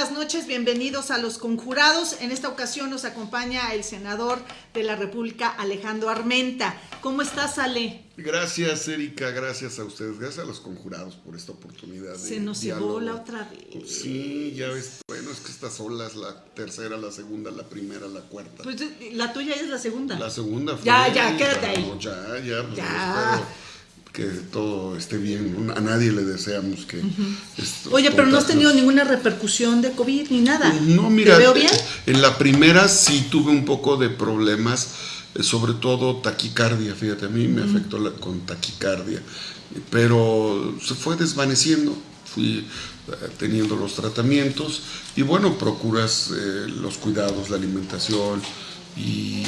buenas noches, bienvenidos a Los Conjurados. En esta ocasión nos acompaña el senador de la República, Alejandro Armenta. ¿Cómo estás, Ale? Gracias, Erika, gracias a ustedes, gracias a los conjurados por esta oportunidad. Se nos llevó la otra vez. Sí, ya ves, bueno, es que esta sola es la tercera, la segunda, la primera, la cuarta. Pues la tuya es la segunda. La segunda fue. Ya, ya, quédate ahí. Ya, ya, pues, ya que todo esté bien. A nadie le deseamos que... Oye, pero no has tenido ninguna repercusión de COVID ni nada. No, mira, veo bien? en la primera sí tuve un poco de problemas, eh, sobre todo taquicardia, fíjate, a mí me afectó la, con taquicardia, pero se fue desvaneciendo, fui eh, teniendo los tratamientos y bueno, procuras eh, los cuidados, la alimentación, y,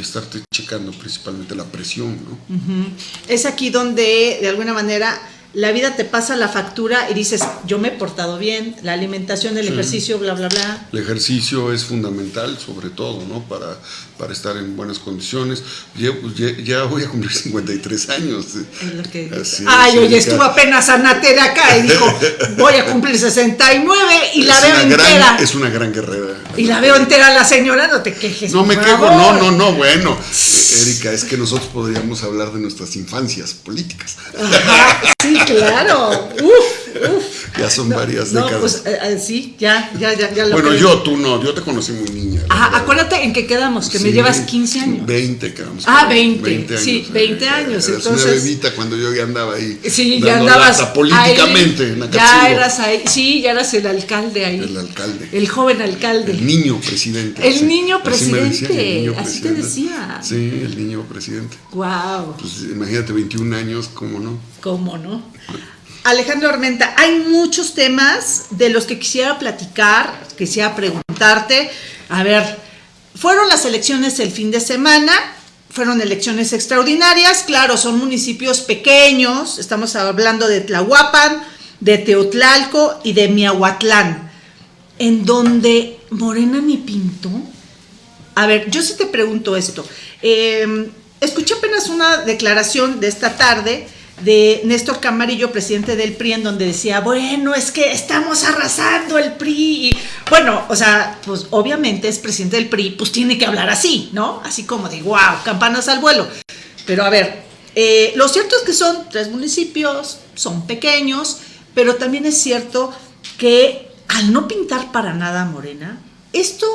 estarte checando principalmente la presión. ¿no? Es aquí donde de alguna manera la vida te pasa la factura y dices, yo me he portado bien, la alimentación, el ejercicio, bla, bla, bla. El ejercicio es fundamental, sobre todo, ¿no? Para, para estar en buenas condiciones. Ya, pues, ya, voy a cumplir 53 años. Es lo que... Ay, oye, estuvo apenas Anatera acá y dijo, voy a cumplir 69 y la veo entera. es una gran guerrera. Y la veo entera la señora, no te quejes. No me quejo, no, no, no, bueno. Erika, es que nosotros podríamos hablar de nuestras infancias políticas. sí, claro. Uf, uf. Ya son varias no, décadas. Pues, eh, eh, sí, ya, ya, ya. ya lo bueno, yo, tú no, yo te conocí muy niña. Ajá, acuérdate en que quedamos, que me llevas 15 años. 20 quedamos. Ah, 20. 20 años, sí, 20 años. Eras entonces, una bebita cuando yo ya andaba ahí. Sí, ya andabas. políticamente ahí, en Ya eras ahí, sí, ya eras el alcalde ahí. El alcalde. El joven alcalde. El niño presidente. El niño presidente. Así, el niño así te decía. Sí, el niño presidente. Wow. Pues imagínate, 21 años, ¿cómo no? ¿Cómo no? Alejandro Armenta, hay muchos temas de los que quisiera platicar, quisiera preguntarte. A ver, fueron las elecciones el fin de semana, fueron elecciones extraordinarias, claro, son municipios pequeños, estamos hablando de Tlahuapan, de Teotlalco y de Miahuatlán, en donde Morena ni pintó. A ver, yo sí te pregunto esto. Eh, escuché apenas una declaración de esta tarde de Néstor Camarillo, presidente del PRI, en donde decía, bueno, es que estamos arrasando el PRI. Y, bueno, o sea, pues obviamente es presidente del PRI, pues tiene que hablar así, ¿no? Así como de, wow, campanas al vuelo. Pero a ver, eh, lo cierto es que son tres municipios, son pequeños, pero también es cierto que al no pintar para nada Morena, esto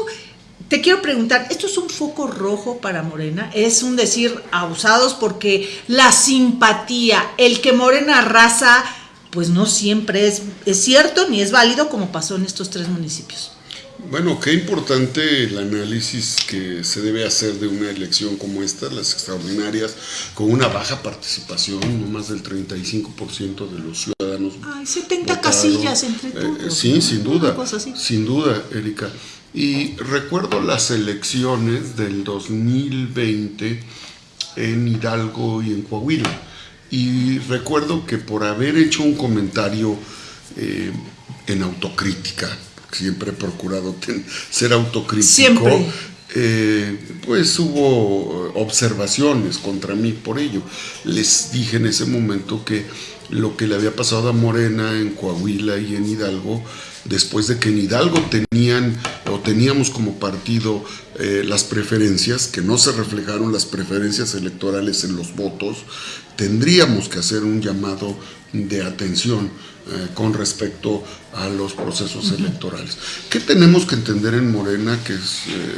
te quiero preguntar, ¿esto es un foco rojo para Morena? ¿Es un decir abusados porque la simpatía, el que Morena arrasa, pues no siempre es, es cierto ni es válido como pasó en estos tres municipios? Bueno, qué importante el análisis que se debe hacer de una elección como esta, las extraordinarias, con una baja participación, no más del 35% de los ciudadanos. Ay, 70 casillas entre eh, todos. sí, sin duda. Sin duda, Erika. Y recuerdo las elecciones del 2020 en Hidalgo y en Coahuila. Y recuerdo que por haber hecho un comentario eh, en autocrítica, siempre he procurado ser autocrítico, eh, pues hubo observaciones contra mí por ello. Les dije en ese momento que lo que le había pasado a Morena en Coahuila y en Hidalgo después de que en Hidalgo tenían o teníamos como partido eh, las preferencias, que no se reflejaron las preferencias electorales en los votos, tendríamos que hacer un llamado de atención eh, con respecto a los procesos electorales. ¿Qué tenemos que entender en Morena? Que eh,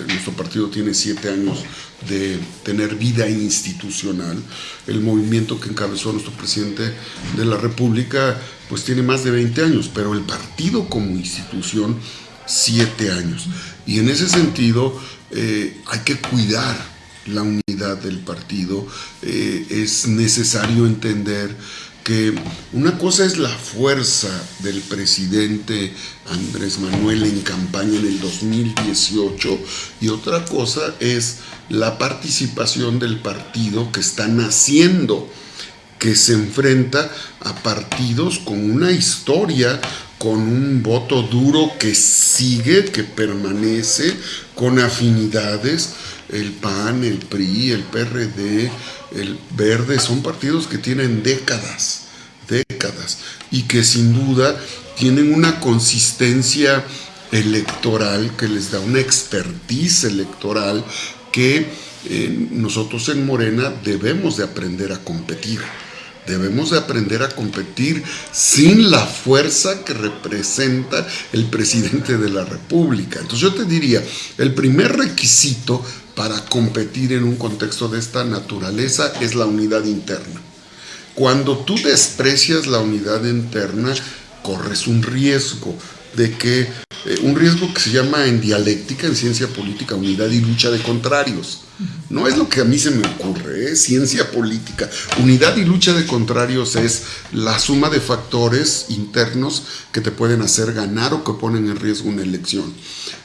nuestro partido tiene siete años de tener vida institucional. El movimiento que encabezó nuestro presidente de la República pues tiene más de 20 años, pero el partido como institución, 7 años. Y en ese sentido eh, hay que cuidar la unidad del partido, es necesario entender que una cosa es la fuerza del presidente Andrés Manuel en campaña en el 2018 y otra cosa es la participación del partido que está naciendo que se enfrenta a partidos con una historia, con un voto duro que sigue, que permanece, con afinidades. El PAN, el PRI, el PRD, el Verde, son partidos que tienen décadas, décadas, y que sin duda tienen una consistencia electoral que les da una expertise electoral que eh, nosotros en Morena debemos de aprender a competir. Debemos de aprender a competir sin la fuerza que representa el presidente de la República. Entonces yo te diría, el primer requisito para competir en un contexto de esta naturaleza es la unidad interna. Cuando tú desprecias la unidad interna, corres un riesgo de que, eh, un riesgo que se llama en dialéctica, en ciencia política, unidad y lucha de contrarios. No es lo que a mí se me ocurre, es ciencia política. Unidad y lucha de contrarios es la suma de factores internos que te pueden hacer ganar o que ponen en riesgo una elección.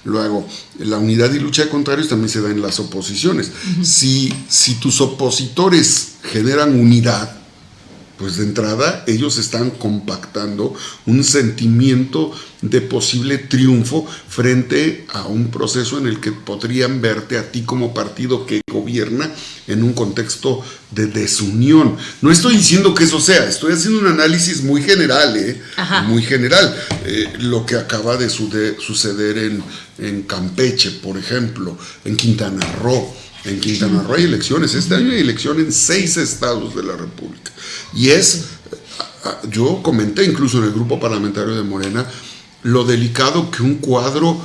Luego, la unidad y lucha de contrarios también se da en las oposiciones. si, si tus opositores generan unidad, pues de entrada ellos están compactando un sentimiento de posible triunfo frente a un proceso en el que podrían verte a ti como partido que gobierna en un contexto de desunión. No estoy diciendo que eso sea, estoy haciendo un análisis muy general, ¿eh? muy general. Eh, lo que acaba de suceder en, en Campeche, por ejemplo, en Quintana Roo. En Quintana Roo hay elecciones, este año hay elección en seis estados de la República. Y es, yo comenté incluso en el grupo parlamentario de Morena, lo delicado que un cuadro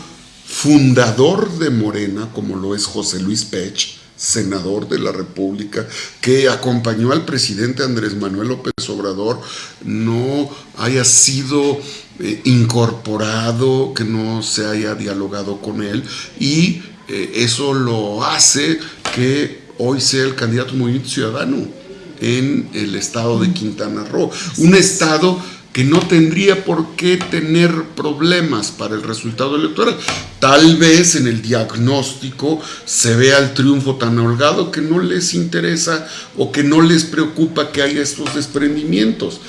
fundador de Morena, como lo es José Luis Pech, senador de la República, que acompañó al presidente Andrés Manuel López Obrador, no haya sido eh, incorporado, que no se haya dialogado con él y eh, eso lo hace que hoy sea el candidato Movimiento Ciudadano en el estado de Quintana Roo. Un estado que no tendría por qué tener problemas para el resultado electoral. Tal vez en el diagnóstico se vea el triunfo tan holgado que no les interesa o que no les preocupa que haya estos desprendimientos.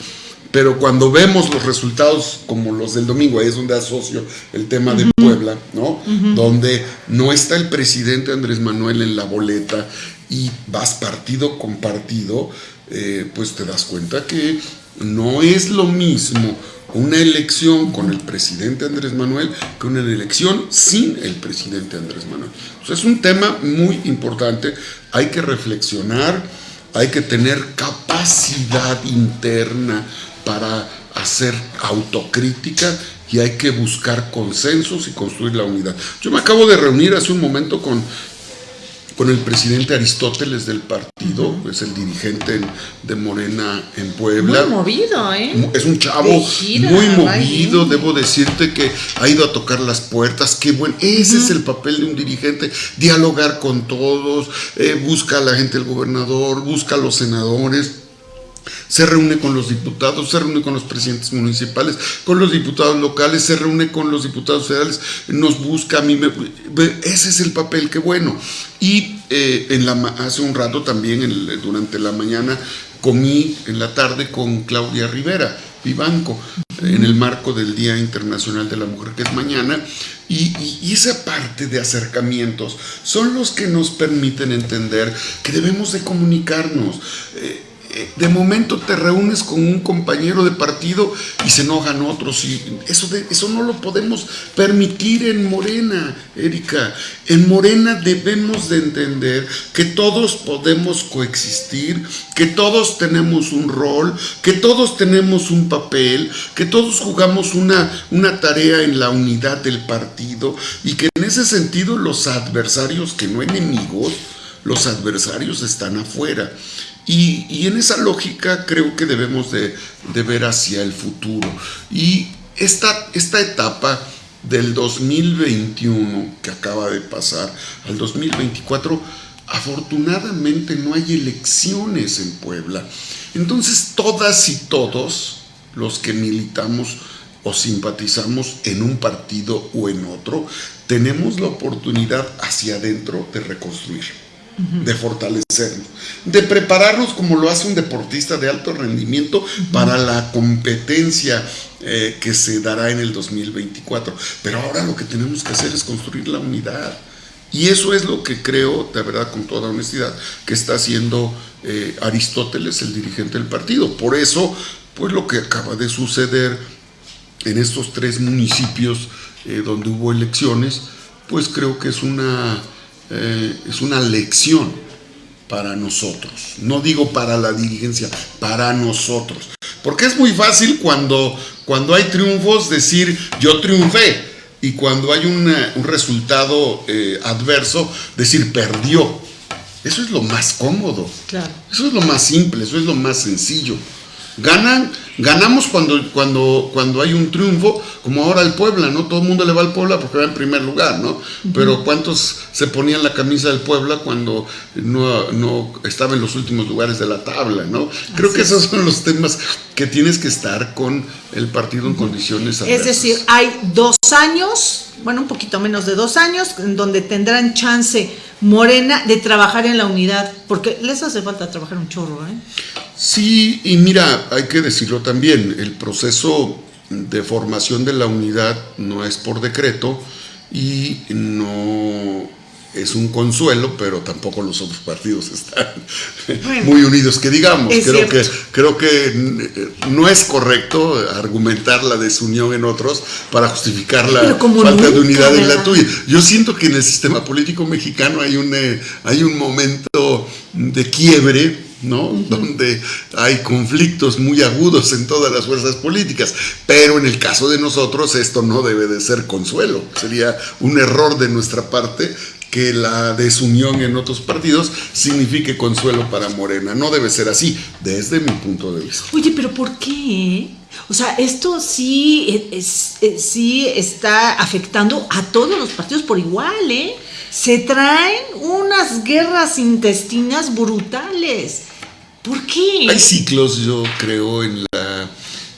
Pero cuando vemos los resultados como los del domingo, ahí es donde asocio el tema de Puebla, ¿no? Donde no está el presidente Andrés Manuel en la boleta y vas partido con partido, eh, pues te das cuenta que no es lo mismo una elección con el presidente Andrés Manuel que una elección sin el presidente Andrés Manuel. es un tema muy importante, hay que reflexionar, hay que tener capacidad interna para hacer autocrítica y hay que buscar consensos y construir la unidad. Yo me acabo de reunir hace un momento con, con el presidente Aristóteles del partido, es el dirigente de Morena en Puebla. Muy movido, ¿eh? Es un chavo muy movido, debo decirte que ha ido a tocar las puertas, qué bueno, ese es el papel de un dirigente, dialogar con todos, eh, busca a la gente del gobernador, busca a los senadores se reúne con los diputados, se reúne con los presidentes municipales, con los diputados locales, se reúne con los diputados federales, nos busca a mí, ese es el papel, qué bueno. Y eh, en la, hace un rato también, durante la mañana, comí en la tarde con Claudia Rivera, Vivanco, en el marco del Día Internacional de la Mujer, que es mañana, y, esa parte de acercamientos son los que nos permiten entender que debemos de comunicarnos. Eh, de momento te reúnes con un compañero de partido y se enojan otros. Y eso, eso no lo podemos permitir en Morena, Erika. En Morena debemos de entender que todos podemos coexistir, que todos tenemos un rol, que todos tenemos un papel, que todos jugamos una, una tarea en la unidad del partido y que en ese sentido los adversarios, que no enemigos, los adversarios están afuera. Y, en esa lógica creo que debemos de, ver hacia el futuro. Y esta, esta etapa del 2021 que acaba de pasar al 2024, afortunadamente no hay elecciones en Puebla. Entonces todas y todos los que militamos o simpatizamos en un partido o en otro, tenemos la oportunidad hacia adentro de reconstruir de fortalecernos, de prepararnos como lo hace un deportista de alto rendimiento para la competencia eh, que se dará en el 2024. Pero ahora lo que tenemos que hacer es construir la unidad. Y eso es lo que creo, de verdad, con toda honestidad, que está haciendo eh, Aristóteles, el dirigente del partido. Por eso, pues lo que acaba de suceder en estos tres municipios eh, donde hubo elecciones, pues creo que es una, eh, es una lección para nosotros. No digo para la dirigencia, para nosotros. Porque es muy fácil cuando, cuando hay triunfos decir yo triunfé y cuando hay un resultado eh, adverso decir perdió. Eso es lo más cómodo. Eso es lo más simple, eso es lo más sencillo. Ganan, ganamos cuando, cuando, cuando hay un triunfo, como ahora el Puebla, ¿no? Todo el mundo le va al Puebla porque va en primer lugar, ¿no? Pero ¿cuántos se ponían la camisa del Puebla cuando no, no estaba en los últimos lugares de la tabla, ¿no? Creo que esos son los temas que tienes que estar con el partido en condiciones adversas. Es decir, hay dos años, bueno, un poquito menos de dos años, en donde tendrán chance Morena de trabajar en la unidad, porque les hace falta trabajar un chorro, ¿eh? Sí, y mira, hay que decirlo también, el proceso de formación de la unidad no es por decreto y no es un consuelo, pero tampoco los otros partidos están muy unidos, que digamos, creo que, creo que no es correcto argumentar la desunión en otros para justificar la falta de unidad en la tuya. Yo siento que en el sistema político mexicano hay un, eh, hay un momento de quiebre ¿no? Donde hay conflictos muy agudos en todas las fuerzas políticas. Pero en el caso de nosotros esto no debe de ser consuelo. Sería un error de nuestra parte que la desunión en otros partidos signifique consuelo para Morena. No debe ser así, desde mi punto de vista. Oye, pero ¿por qué? O sea, esto sí, es, sí está afectando a todos los partidos por igual, ¿eh? Se traen unas guerras intestinas brutales. ¿Por qué? Hay ciclos, yo creo, en la,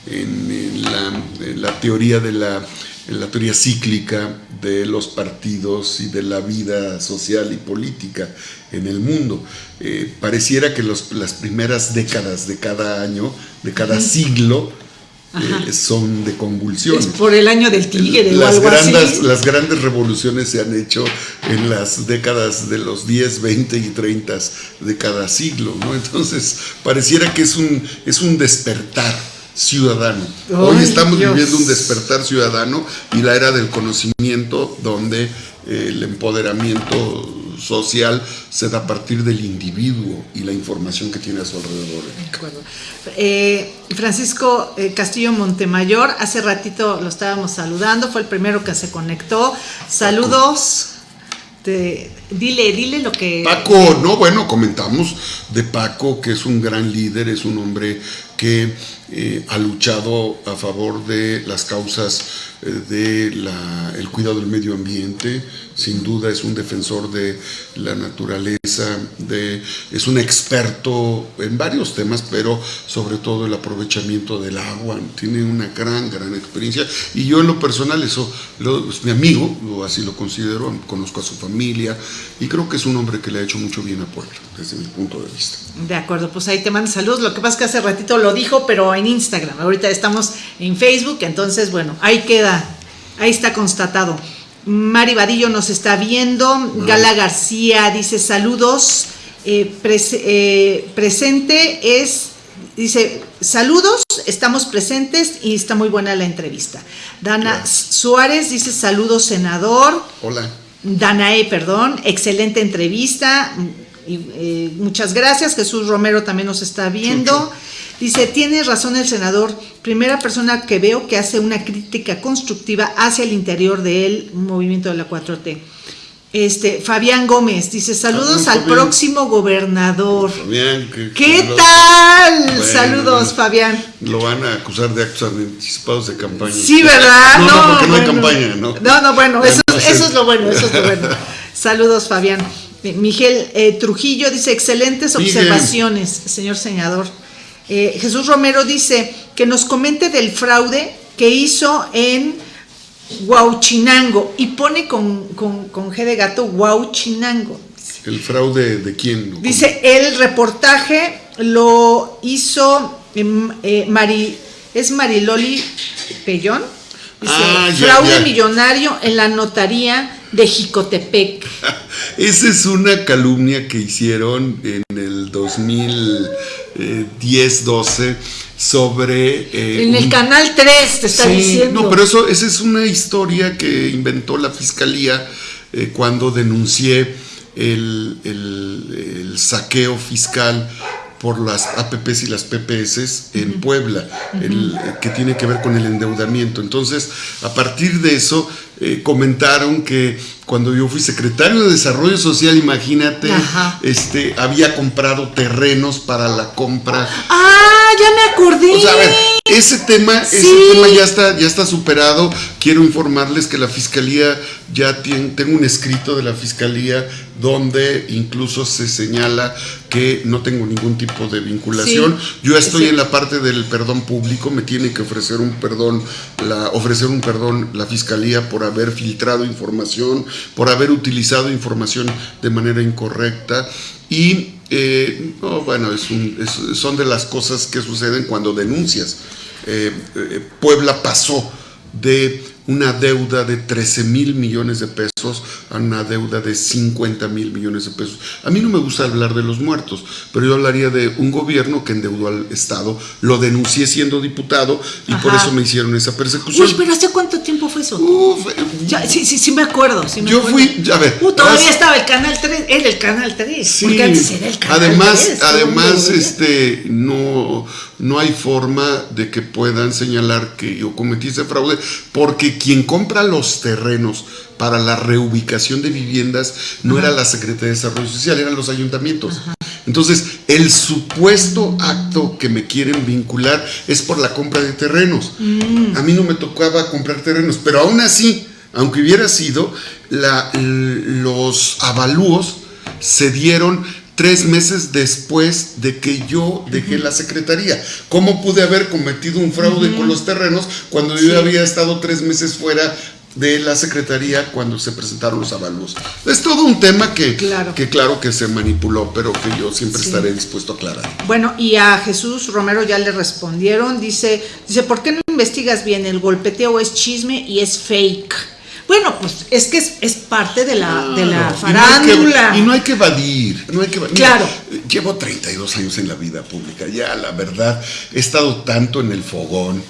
en, la, teoría de la, la teoría cíclica de los partidos y de la vida social y política en el mundo. Eh, pareciera que los, las primeras décadas de cada año, de cada siglo, eh, son de convulsiones. por el año del tigre las grandes, Las grandes revoluciones se han hecho en las décadas de los 10, 20 y 30 de cada siglo, ¿no? Entonces, pareciera que es un, es un despertar ciudadano. Hoy estamos viviendo un despertar ciudadano y la era del conocimiento donde eh, el empoderamiento social se da a partir del individuo y la información que tiene a su alrededor. Eh, Francisco eh, Castillo Montemayor, hace ratito lo estábamos saludando, fue el primero que se conectó. Saludos. dile, dile lo que... Paco, no, bueno, comentamos de Paco, que es un gran líder, es un hombre que eh, ha luchado a favor de las causas del el cuidado del medio ambiente, sin duda es un defensor de la naturaleza, de, es un experto en varios temas, pero sobre todo el aprovechamiento del agua, tiene una gran, gran experiencia. Y yo en lo personal eso, es mi amigo, así lo considero, conozco a su familia y creo que es un hombre que le ha hecho mucho bien a Puebla, desde mi punto de vista. De acuerdo, pues ahí te mando saludos, lo que pasa es que hace ratito lo dijo, pero en Instagram, ahorita estamos en Facebook, entonces bueno, ahí queda, ahí está constatado. Mari Vadillo nos está viendo. Gala García dice saludos. Eh, eh, presente es, dice saludos, estamos presentes y está muy buena la entrevista. Dana Suárez dice saludos senador. Hola. Danae, perdón, excelente entrevista. Eh, muchas gracias. Jesús Romero también nos está viendo. Dice, tiene razón el senador, primera persona que veo que hace una crítica constructiva hacia el interior del movimiento de la 4T. Este, Fabián Gómez dice, saludos al próximo gobernador. Fabián, ¿qué, tal? saludos, Fabián. Lo van a acusar de actos anticipados de campaña. Sí, ¿verdad? No, no, porque no hay campaña, ¿no? No, no, bueno, eso, es lo bueno, eso es lo bueno. saludos, Fabián. Miguel eh, Trujillo dice, excelentes observaciones, señor senador. Eh, Jesús Romero dice que nos comente del fraude que hizo en Huauchinango y pone con, con, G de gato Huauchinango. ¿El fraude de quién? Dice, el reportaje lo hizo em, eh, Mari, es Mariloli Pellón. Dice, ah, fraude millonario en la notaría de Jicotepec. Esa es una calumnia que hicieron en el 2010-12 sobre... Eh, en el canal 3 te está diciendo. No, pero eso, esa es una historia que inventó la fiscalía eh, cuando denuncié el, el, saqueo fiscal por las APPs y las PPS en Puebla, el, que tiene que ver con el endeudamiento. Entonces, a partir de eso, eh, comentaron que cuando yo fui secretario de Desarrollo Social, imagínate, este, había comprado terrenos para la compra. ¡Ah, ya me acordé! O sea, a ver, ese tema, ese tema ya está, ya está superado. Quiero informarles que la fiscalía ya tiene, tengo un escrito de la fiscalía donde incluso se señala que no tengo ningún tipo de vinculación. Yo estoy en la parte del perdón público, me tiene que ofrecer un perdón, la, ofrecer un perdón la fiscalía por haber filtrado información, por haber utilizado información de manera incorrecta. Y eh, bueno, son de las cosas que suceden cuando denuncias. Eh, eh, Puebla pasó de una deuda de 13 mil millones de pesos a una deuda de 50 mil millones de pesos. A mí no me gusta hablar de los muertos, pero yo hablaría de un gobierno que endeudó al Estado, lo denuncié siendo diputado y por eso me hicieron esa persecución. Uy, pero ¿hace cuánto tiempo fue eso? Eh, sí, sí, sí me acuerdo. yo fui, a ver. Uh, todavía estaba el Canal 3, era el Canal 3, sí, porque antes era el Canal además, 3. Además, este, no, no hay forma de que puedan señalar que yo cometí ese fraude, porque quien compra los terrenos para la reubicación de viviendas no era la Secretaría de Desarrollo Social, eran los ayuntamientos. Entonces, el supuesto acto que me quieren vincular es por la compra de terrenos. Mm. A mí no me tocaba comprar terrenos, pero aún así, aunque hubiera sido, los avalúos se dieron tres meses después de que yo dejé la secretaría. ¿Cómo pude haber cometido un fraude con los terrenos cuando yo había estado tres meses fuera de la secretaría cuando se presentaron los avalúos? Es todo un tema que claro que, claro que se manipuló, pero que yo siempre estaré dispuesto a aclarar. Bueno, y a Jesús Romero ya le respondieron, dice, dice, ¿por qué no investigas bien? El golpeteo es chisme y es fake. Bueno, pues es que es, parte de la, de la farándula. Y no, hay que evadir, no hay que Claro. llevo 32 años en la vida pública, ya la verdad, he estado tanto en el fogón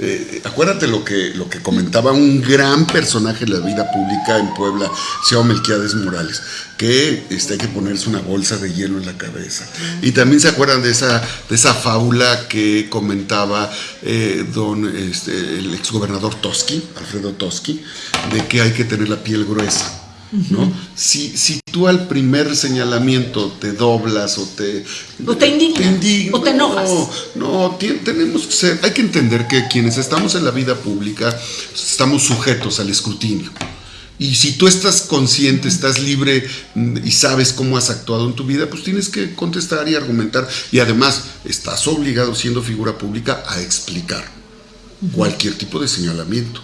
eh, acuérdate lo que, lo que comentaba un gran personaje de la vida pública en Puebla, se llama Melquiades Morales, que este, hay que ponerse una bolsa de hielo en la cabeza. Y también se acuerdan de esa, de esa fábula que comentaba eh, don, este, el exgobernador Toski, Alfredo Toski, de que hay que tener la piel gruesa. ¿No? Si, si tú al primer señalamiento te doblas o te, o te, indignas, o te enojas. No, tenemos que ser, hay que entender que quienes estamos en la vida pública estamos sujetos al escrutinio. Y si tú estás consciente, estás libre mm, y sabes cómo has actuado en tu vida, pues tienes que contestar y argumentar. Y además, estás obligado, siendo figura pública, a explicar cualquier tipo de señalamiento.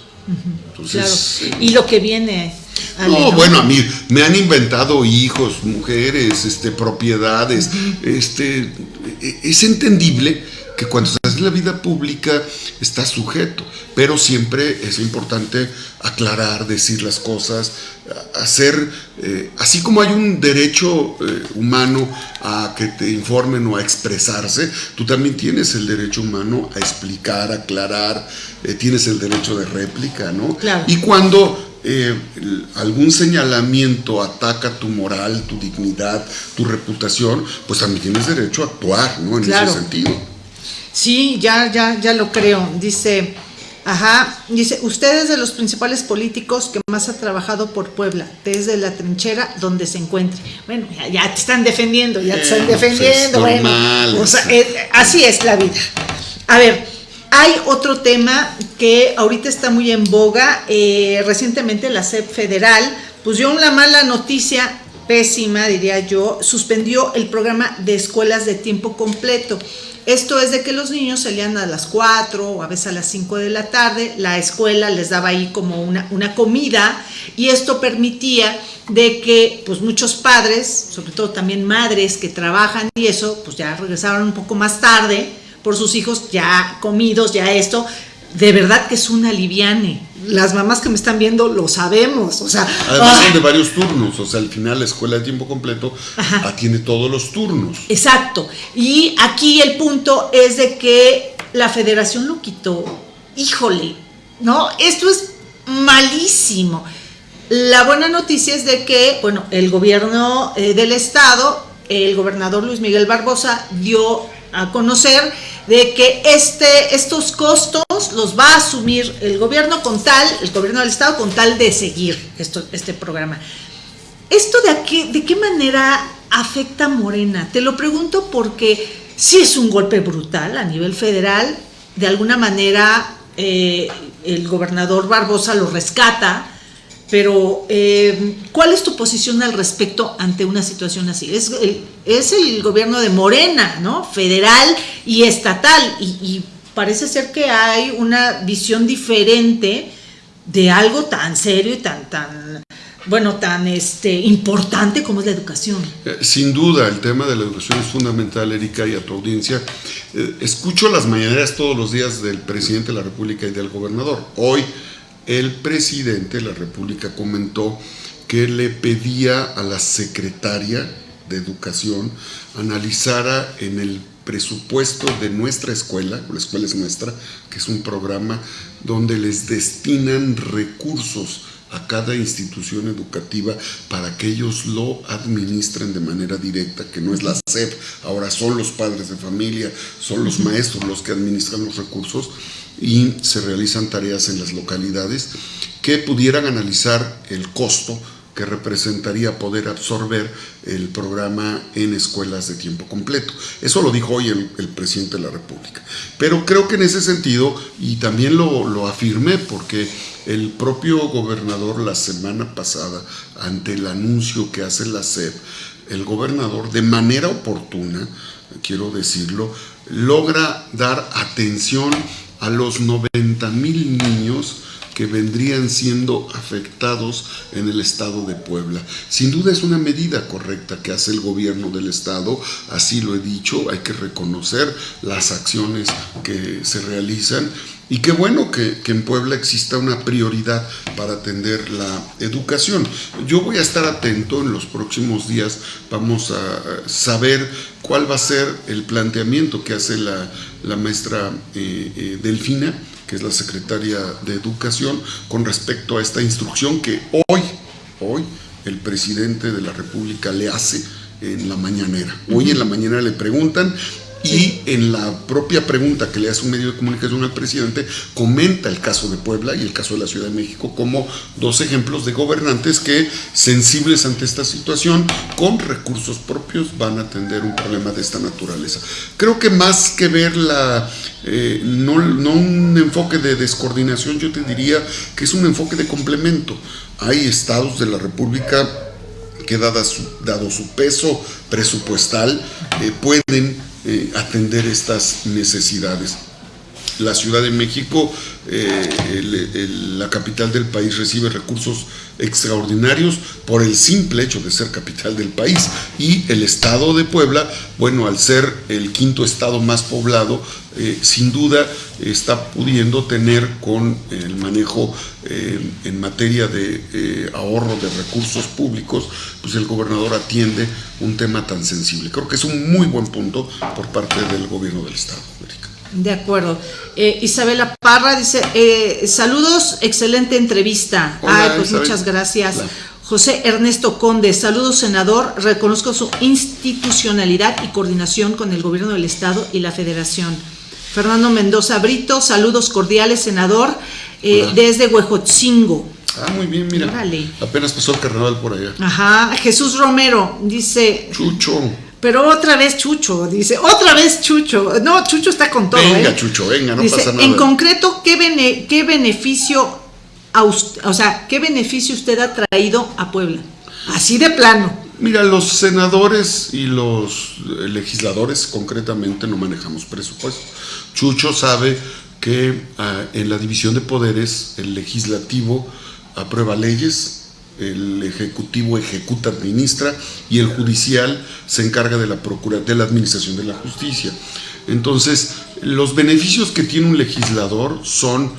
Entonces, Y lo que viene. No, bueno, a mí me han inventado hijos, mujeres, este, propiedades. este, e, es entendible que cuando estás en la vida pública estás sujeto, pero siempre es importante aclarar, decir las cosas, hacer, eh, así como hay un derecho eh, humano a que te informen o a expresarse, tú también tienes el derecho humano a explicar, aclarar, eh, tienes el derecho de réplica, ¿no? Y cuando algún señalamiento ataca tu moral, tu dignidad, tu reputación, pues también tienes derecho a actuar, ¿no? En ese sentido. Sí, ya, ya, ya lo creo. Dice, Ajá, dice, usted es de los principales políticos que más ha trabajado por Puebla, desde la trinchera donde se encuentre. Bueno, ya, te están defendiendo, ya te están eh, pues defendiendo, bueno, eh, así es la vida. A ver, hay otro tema que ahorita está muy en boga. Eh, recientemente la SEP federal pues dio una mala noticia, pésima diría yo, suspendió el programa de escuelas de tiempo completo. Esto es de que los niños salían a las 4 o a veces a las 5 de la tarde, la escuela les daba ahí como una, comida y esto permitía de que pues muchos padres, sobre todo también madres que trabajan y eso, pues ya regresaban un poco más tarde por sus hijos ya comidos, ya esto, de verdad que es un aliviane. Las mamás que me están viendo lo sabemos, o sea... Además son de varios turnos, o sea, al final la escuela de tiempo completo atiende todos los turnos. Exacto. Y aquí el punto es de que la federación lo quitó. Híjole, ¿no? Esto es malísimo. La buena noticia es de que, bueno, el gobierno eh, del estado, el gobernador Luis Miguel Barbosa dio a conocer de que este, estos costos los va a asumir el gobierno con tal, el gobierno del estado con tal de seguir esto, este programa. ¿Esto de, qué, de qué manera afecta a Morena? Te lo pregunto porque si es un golpe brutal a nivel federal, de alguna manera eh, el gobernador Barbosa lo rescata, pero eh, ¿cuál es tu posición al respecto ante una situación así? Es el, gobierno de Morena, ¿no? Federal y estatal, y, y parece ser que hay una visión diferente de algo tan serio y tan, tan bueno, tan este, importante como es la educación. Eh, sin duda, el tema de la educación es fundamental, Erika, y a tu audiencia. Eh, escucho las mañaneras todos los días del presidente de la República y del gobernador. Hoy el presidente de la República comentó que le pedía a la secretaria de Educación analizara en el presupuesto de nuestra escuela, la escuela es nuestra, que es un programa donde les destinan recursos a cada institución educativa para que ellos lo administren de manera directa, que no es la SEP, ahora son los padres de familia, son los maestros los que administran los recursos y se realizan tareas en las localidades que pudieran analizar el costo que representaría poder absorber el programa en escuelas de tiempo completo. Eso lo dijo hoy el, presidente de la República. Pero creo que en ese sentido, y también lo, lo afirmé porque el propio gobernador la semana pasada, ante el anuncio que hace la SEP, el gobernador de manera oportuna, quiero decirlo, logra dar atención a los 90 mil niños que vendrían siendo afectados en el estado de Puebla. Sin duda es una medida correcta que hace el gobierno del estado, así lo he dicho, hay que reconocer las acciones que se realizan y qué bueno que, en Puebla exista una prioridad para atender la educación. Yo voy a estar atento en los próximos días, vamos a saber cuál va a ser el planteamiento que hace la, maestra eh, eh, Delfina que es la secretaria de Educación, con respecto a esta instrucción que hoy, hoy, el presidente de la República le hace en la mañanera. Hoy en la mañana le preguntan y en la propia pregunta que le hace un medio de comunicación al presidente, comenta el caso de Puebla y el caso de la Ciudad de México como dos ejemplos de gobernantes que, sensibles ante esta situación, con recursos propios van a atender un problema de esta naturaleza. Creo que más que ver la, eh, no, no un enfoque de descoordinación, yo te diría que es un enfoque de complemento. Hay estados de la República que dado su, peso presupuestal, eh, pueden eh, atender estas necesidades. La Ciudad de México, eh, la capital del país, recibe recursos extraordinarios por el simple hecho de ser capital del país. Y el estado de Puebla, bueno, al ser el quinto estado más poblado, eh, sin duda está pudiendo tener con el manejo eh, en materia de ahorro de recursos públicos, pues el gobernador atiende un tema tan sensible. Creo que es un muy buen punto por parte del gobierno del Estado. De acuerdo. Isabela Parra dice, saludos, excelente entrevista. Ay, pues muchas gracias. José Ernesto Conde, saludos senador, reconozco su institucionalidad y coordinación con el gobierno del Estado y la Federación. Fernando Mendoza Brito, saludos cordiales, senador, eh, desde Huejotzingo. Ah, muy bien, mira. Apenas pasó el carnaval por allá. Ajá, Jesús Romero dice. Chucho. Pero otra vez Chucho, dice, otra vez Chucho. No, Chucho está con todo. Venga, ¿eh? Chucho, venga, no pasa nada. En concreto, ¿qué, qué beneficio, o sea, qué beneficio usted ha traído a Puebla? Así de plano. Mira, los senadores y los legisladores concretamente no manejamos presupuesto. Chucho sabe que ah, en la división de poderes el legislativo aprueba leyes, el ejecutivo ejecuta, administra y el judicial se encarga de la procura, de la administración de la justicia. Entonces, los beneficios que tiene un legislador son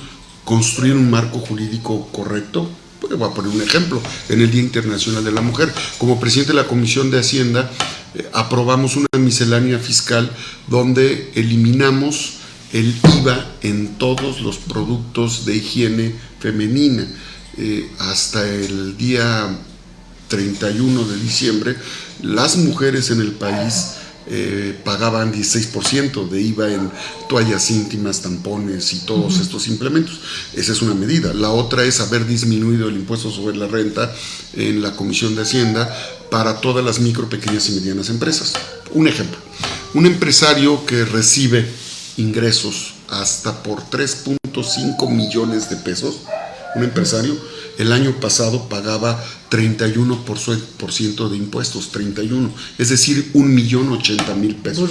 construir un marco jurídico correcto, voy a poner un ejemplo, en el Día Internacional de la Mujer. Como presidente de la Comisión de Hacienda, eh, aprobamos una miscelánea fiscal donde eliminamos el IVA en todos los productos de higiene femenina. Eh, hasta el día 31 de diciembre, las mujeres en el país eh, pagaban 16% de IVA en toallas íntimas, tampones y todos estos implementos. Esa es una medida. La otra es haber disminuido el impuesto sobre la renta en la Comisión de Hacienda para todas las micro, pequeñas y medianas empresas. Un ejemplo, un empresario que recibe ingresos hasta por 3.5 millones de pesos, un empresario el año pasado pagaba 31% de impuestos, 31, es decir, un millón ochenta mil pesos.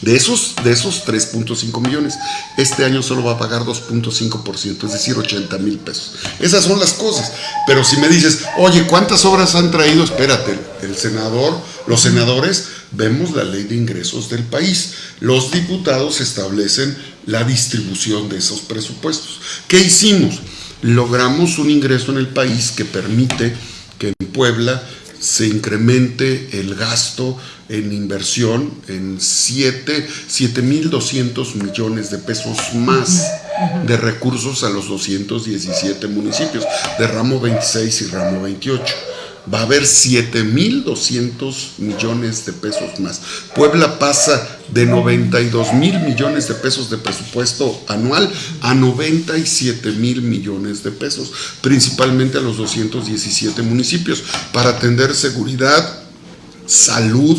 De esos, de esos 3.5 millones, este año solo va a pagar 2.5%, es decir, 80 mil pesos. Esas son las cosas. Pero si me dices, oye, ¿cuántas obras han traído? Espérate, el senador, los senadores, vemos la ley de ingresos del país. Los diputados establecen la distribución de esos presupuestos. ¿Qué hicimos? Logramos un ingreso en el país que permite que en Puebla se incremente el gasto en inversión en 7.200 millones de pesos más de recursos a los 217 municipios de ramo 26 y ramo 28 va a haber 7.200 millones de pesos más. Puebla pasa de 92 mil millones de pesos de presupuesto anual a 97 mil millones de pesos, principalmente a los 217 municipios, para atender seguridad, salud,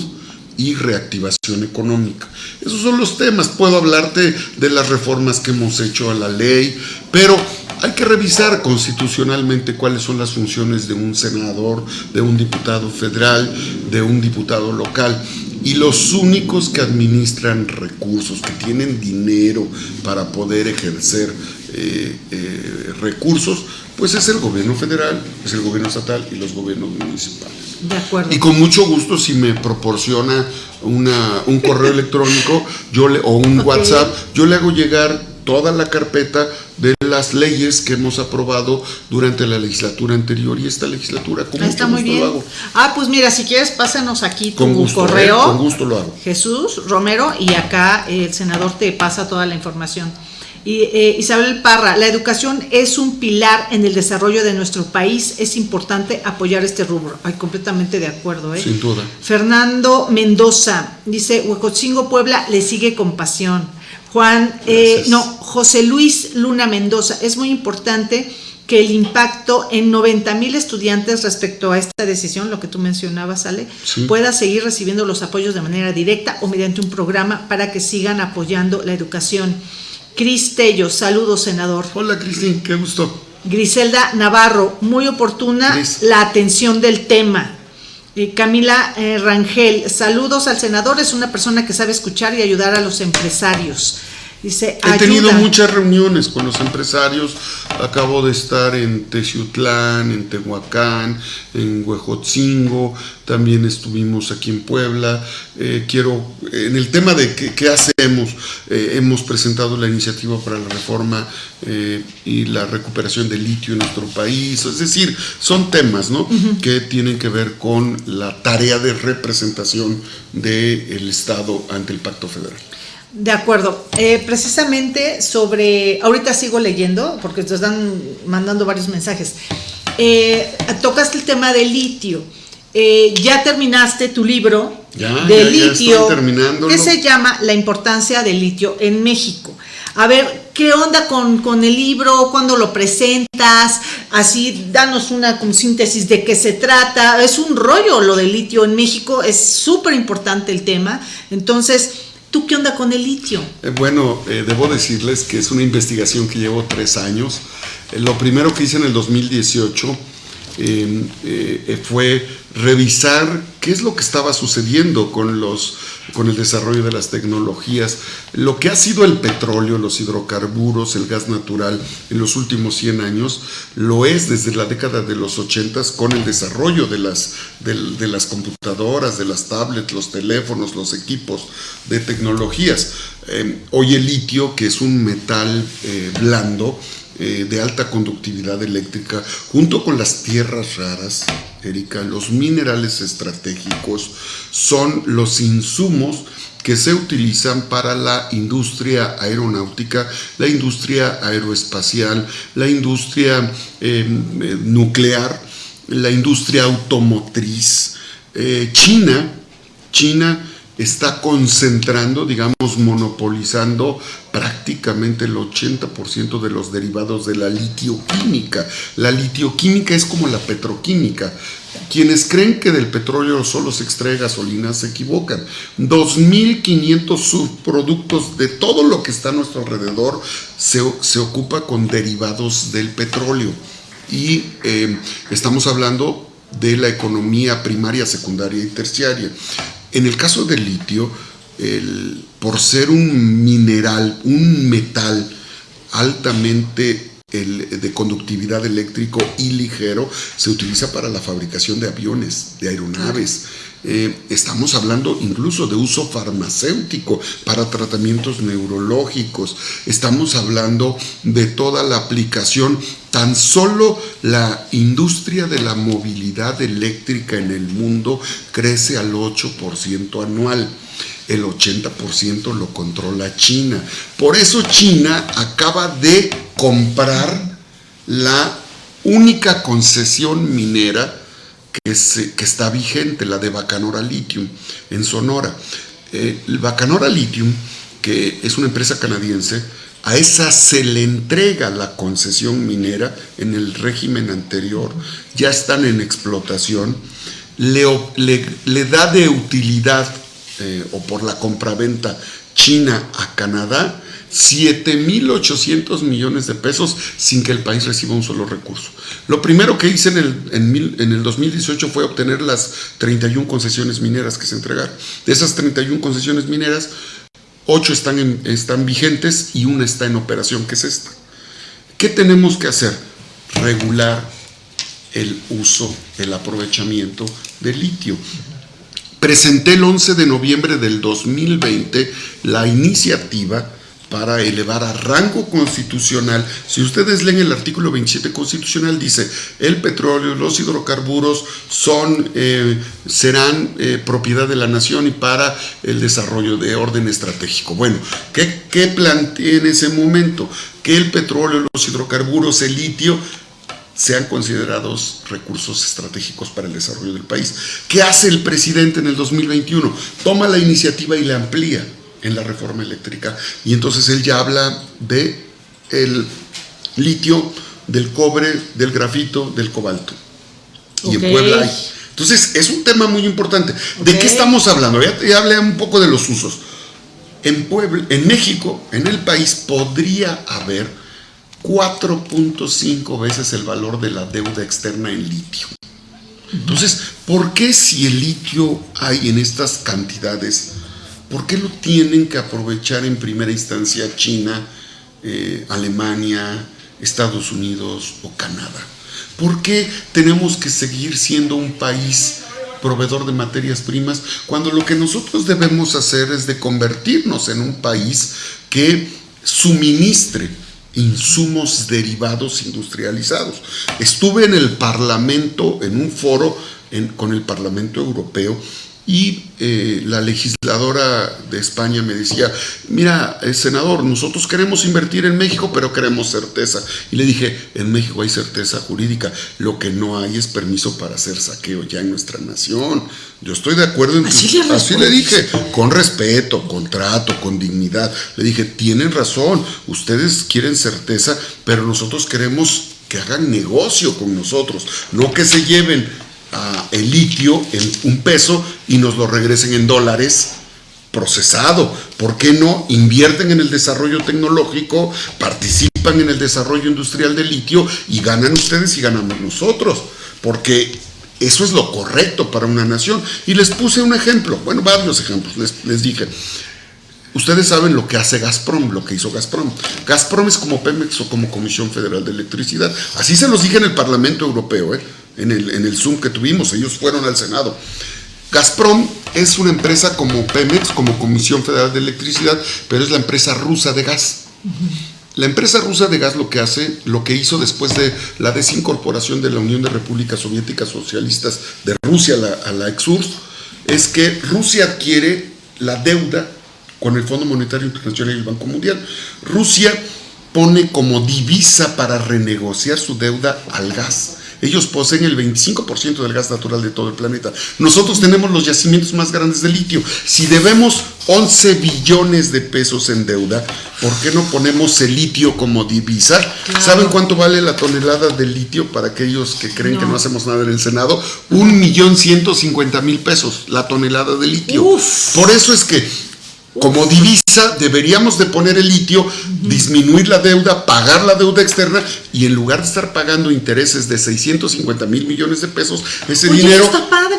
y reactivación económica. Esos son los temas. Puedo hablarte de las reformas que hemos hecho a la ley, pero hay que revisar constitucionalmente cuáles son las funciones de un senador, de un diputado federal, de un diputado local. Y los únicos que administran recursos, que tienen dinero para poder ejercer eh, eh, recursos, pues es el gobierno federal, es el gobierno estatal y los gobiernos municipales. De acuerdo. Y con mucho gusto, si me proporciona una, un correo electrónico yo le, o un WhatsApp, yo le hago llegar toda la carpeta de las leyes que hemos aprobado durante la legislatura anterior y esta legislatura. Con Está muy bien. Ah, pues mira, si quieres, pásanos aquí tu ¿eh? correo. con gusto lo hago. Jesús Romero, y acá el senador te pasa toda la información. Y, eh, Isabel Parra, la educación es un pilar en el desarrollo de nuestro país, es importante apoyar este rubro. Ay, completamente de acuerdo. ¿eh? Sin duda. Fernando Mendoza dice, Huecochingo Puebla le sigue con pasión. Juan, eh, no, José Luis Luna Mendoza, es muy importante que el impacto en 90 mil estudiantes respecto a esta decisión, lo que tú mencionabas, Ale, pueda seguir recibiendo los apoyos de manera directa o mediante un programa para que sigan apoyando la educación. Cris Tello, saludos, senador. Hola, Cristín, qué gusto. Griselda Navarro, muy oportuna la atención del tema. Camila eh, Rangel, saludos al senador, es una persona que sabe escuchar y ayudar a los empresarios. Dice, He tenido muchas reuniones con los empresarios, acabo de estar en Teciutlán, en Tehuacán, en Huejotzingo, también estuvimos aquí en Puebla. Eh, quiero, en el tema de qué, hacemos, eh, hemos presentado la iniciativa para la reforma eh, y la recuperación del litio en nuestro país, es decir, son temas ¿no? que tienen que ver con la tarea de representación del Estado ante el Pacto Federal. De acuerdo. Eh, precisamente sobre, ahorita sigo leyendo porque te están mandando varios mensajes. Eh, tocaste el tema del litio. Eh, ya terminaste tu libro de litio que se llama La importancia del litio en México. A ver, ¿qué onda con, con el libro? ¿Cuándo lo presentas? Así, danos una síntesis de qué se trata. Es un rollo lo del litio en México, es súper importante el tema. Entonces, ¿Tú qué onda con el litio? Eh, bueno, eh, debo decirles que es una investigación que llevo tres años. Eh, lo primero que hice en el 2018 em, fue revisar qué es lo que estaba sucediendo con, los, con el desarrollo de las tecnologías, lo que ha sido el petróleo, los hidrocarburos, el gas natural en los últimos 100 años, lo es desde la década de los 80 con el desarrollo de las, de, las computadoras, de las tablets, los teléfonos, los equipos de tecnologías. Em, hoy el litio, que es un metal eh, blando, eh, de alta conductividad eléctrica, junto con las tierras raras, Erika, los minerales estratégicos son los insumos que se utilizan para la industria aeronáutica, la industria aeroespacial, la industria em, eh, nuclear, la industria automotriz. Eh, China, China está concentrando, digamos, monopolizando prácticamente el 80% de los derivados de la litioquímica. La litioquímica es como la petroquímica. Quienes creen que del petróleo solo se extrae gasolina se equivocan. 2.500 subproductos de todo lo que está a nuestro alrededor se, se ocupa con derivados del petróleo. Y eh, estamos hablando de la economía primaria, secundaria y terciaria. En el caso del litio, por ser un mineral, un metal altamente de conductividad eléctrico y ligero, se utiliza para la fabricación de aviones, de aeronaves. Eh, estamos hablando incluso de uso farmacéutico para tratamientos neurológicos. Estamos hablando de toda la aplicación. Tan solo la industria de la movilidad eléctrica en el mundo crece al 8% anual el 80% lo controla China. Por eso China acaba de comprar la única concesión minera que, está vigente, la de Bacanora Lithium, en Sonora. Eh, Bacanora Lithium, que es una empresa canadiense, a esa se le entrega la concesión minera en el régimen anterior, ya están en explotación, le da de utilidad eh, o por la compraventa China a Canadá, 7.800 millones de pesos sin que el país reciba un solo recurso. Lo primero que hice en el, en, el 2018 fue obtener las 31 concesiones mineras que se entregaron. De esas 31 concesiones mineras, 8 están, están vigentes y una está en operación, que es esta. ¿Qué tenemos que hacer? Regular el uso, el aprovechamiento del litio presenté el 11 de noviembre del 2020 la iniciativa para elevar a rango constitucional. Si ustedes leen el artículo 27 constitucional, dice, el petróleo, los hidrocarburos son, eh, serán eh, propiedad de la nación y para el desarrollo de orden estratégico. Bueno, ¿qué, qué planteé en ese momento? Que el petróleo, los hidrocarburos, el litio sean considerados recursos estratégicos para el desarrollo del país. ¿Qué hace el presidente en el 2021? Toma la iniciativa y la amplía en la reforma eléctrica. Y entonces él ya habla de el litio, del cobre, del grafito, del cobalto. Y en Puebla hay. Entonces, es un tema muy importante. ¿De qué estamos hablando? Ya, ya hablé un poco de los usos. En Puebla, en México, en el país, podría haber 4.5 veces el valor de la deuda externa en litio. Entonces, ¿por qué si el litio hay en estas cantidades, por qué lo tienen que aprovechar en primera instancia China, eh, Alemania, Estados Unidos o Canadá? ¿Por qué tenemos que seguir siendo un país proveedor de materias primas cuando lo que nosotros debemos hacer es de convertirnos en un país que suministre insumos derivados industrializados. Estuve en el Parlamento, en un foro con el Parlamento Europeo, y eh, la legisladora de España me decía, mira, eh, senador, nosotros queremos invertir en México, pero queremos certeza. Y le dije, en México hay certeza jurídica, lo que no hay es permiso para hacer saqueo ya en nuestra nación. Yo estoy de acuerdo en así, le, así le dije, con respeto, con trato, con dignidad. Le dije, tienen razón, ustedes quieren certeza, pero nosotros queremos que hagan negocio con nosotros, no que se lleven el litio en un peso y nos lo regresen en dólares procesado. ¿Por qué no invierten en el desarrollo tecnológico, participan en el desarrollo industrial del litio y ganan ustedes y ganamos nosotros? Porque eso es lo correcto para una nación. Y les puse un ejemplo, bueno, varios ejemplos, les, les dije. Ustedes saben lo que hace Gazprom, lo que hizo Gazprom. Gazprom es como Pemex o como Comisión Federal de Electricidad. Así se los dije en el Parlamento Europeo. ¿eh? en el, en el Zoom que tuvimos, ellos fueron al Senado. Gazprom es una empresa como Pemex, como Comisión Federal de Electricidad, pero es la empresa rusa de gas. La empresa rusa de gas lo que hace, lo que hizo después de la desincorporación de la Unión de Repúblicas Soviéticas Socialistas de Rusia a la, a la ex-URSS, es que Rusia adquiere la deuda con el Fondo Monetario Internacional y el Banco Mundial. Rusia pone como divisa para renegociar su deuda al gas. Ellos poseen el 25% del gas natural de todo el planeta. Nosotros tenemos los yacimientos más grandes de litio. Si debemos 11 billones de pesos en deuda, ¿por qué no ponemos el litio como divisa? ¿Saben cuánto vale la tonelada de litio para aquellos que creen que no hacemos nada en el Senado? Un millón ciento cincuenta mil pesos la tonelada de litio. Por eso es que como divisa deberíamos de poner el litio, disminuir la deuda, pagar la deuda externa y en lugar de estar pagando intereses de 650 mil millones de pesos, ese dinero,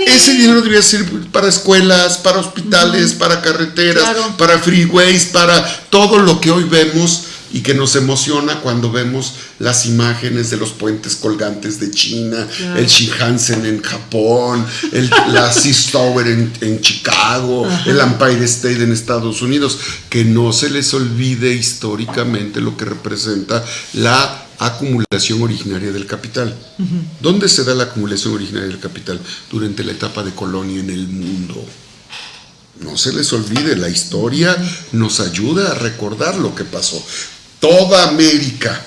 ese dinero debería ser para escuelas, para hospitales, para carreteras, para freeways, para todo lo que hoy vemos y que nos emociona cuando vemos las imágenes de los puentes colgantes de China, el Shinkansen en Japón, el, la Seas Tower en, Chicago, el Empire State en Estados Unidos, que no se les olvide históricamente lo que representa la acumulación originaria del capital. ¿Dónde se da la acumulación originaria del capital? Durante la etapa de colonia en el mundo. No se les olvide, la historia nos ayuda a recordar lo que pasó toda América,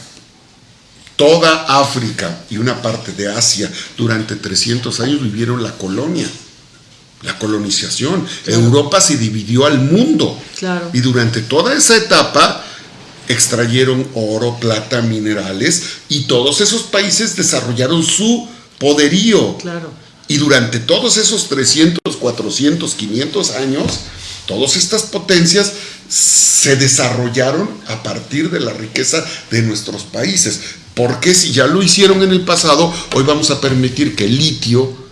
toda África y una parte de Asia durante 300 años vivieron la colonia, la colonización. Europa se dividió al mundo. Y durante toda esa etapa extrayeron oro, plata, minerales y todos esos países desarrollaron su poderío. Y durante todos esos 300, 400, 500 años, todas estas potencias se desarrollaron a partir de la riqueza de nuestros países. Porque si ya lo hicieron en el pasado, hoy vamos a permitir que el litio,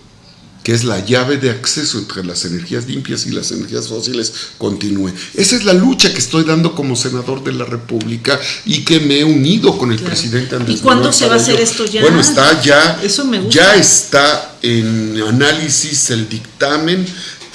que es la llave de acceso entre las energías limpias y las energías fósiles, continúe. Esa es la lucha que estoy dando como senador de la República y que me he unido con el presidente Andrés ¿Y cuándo se va a hacer esto ya? Bueno, está ya, ya está en análisis el dictamen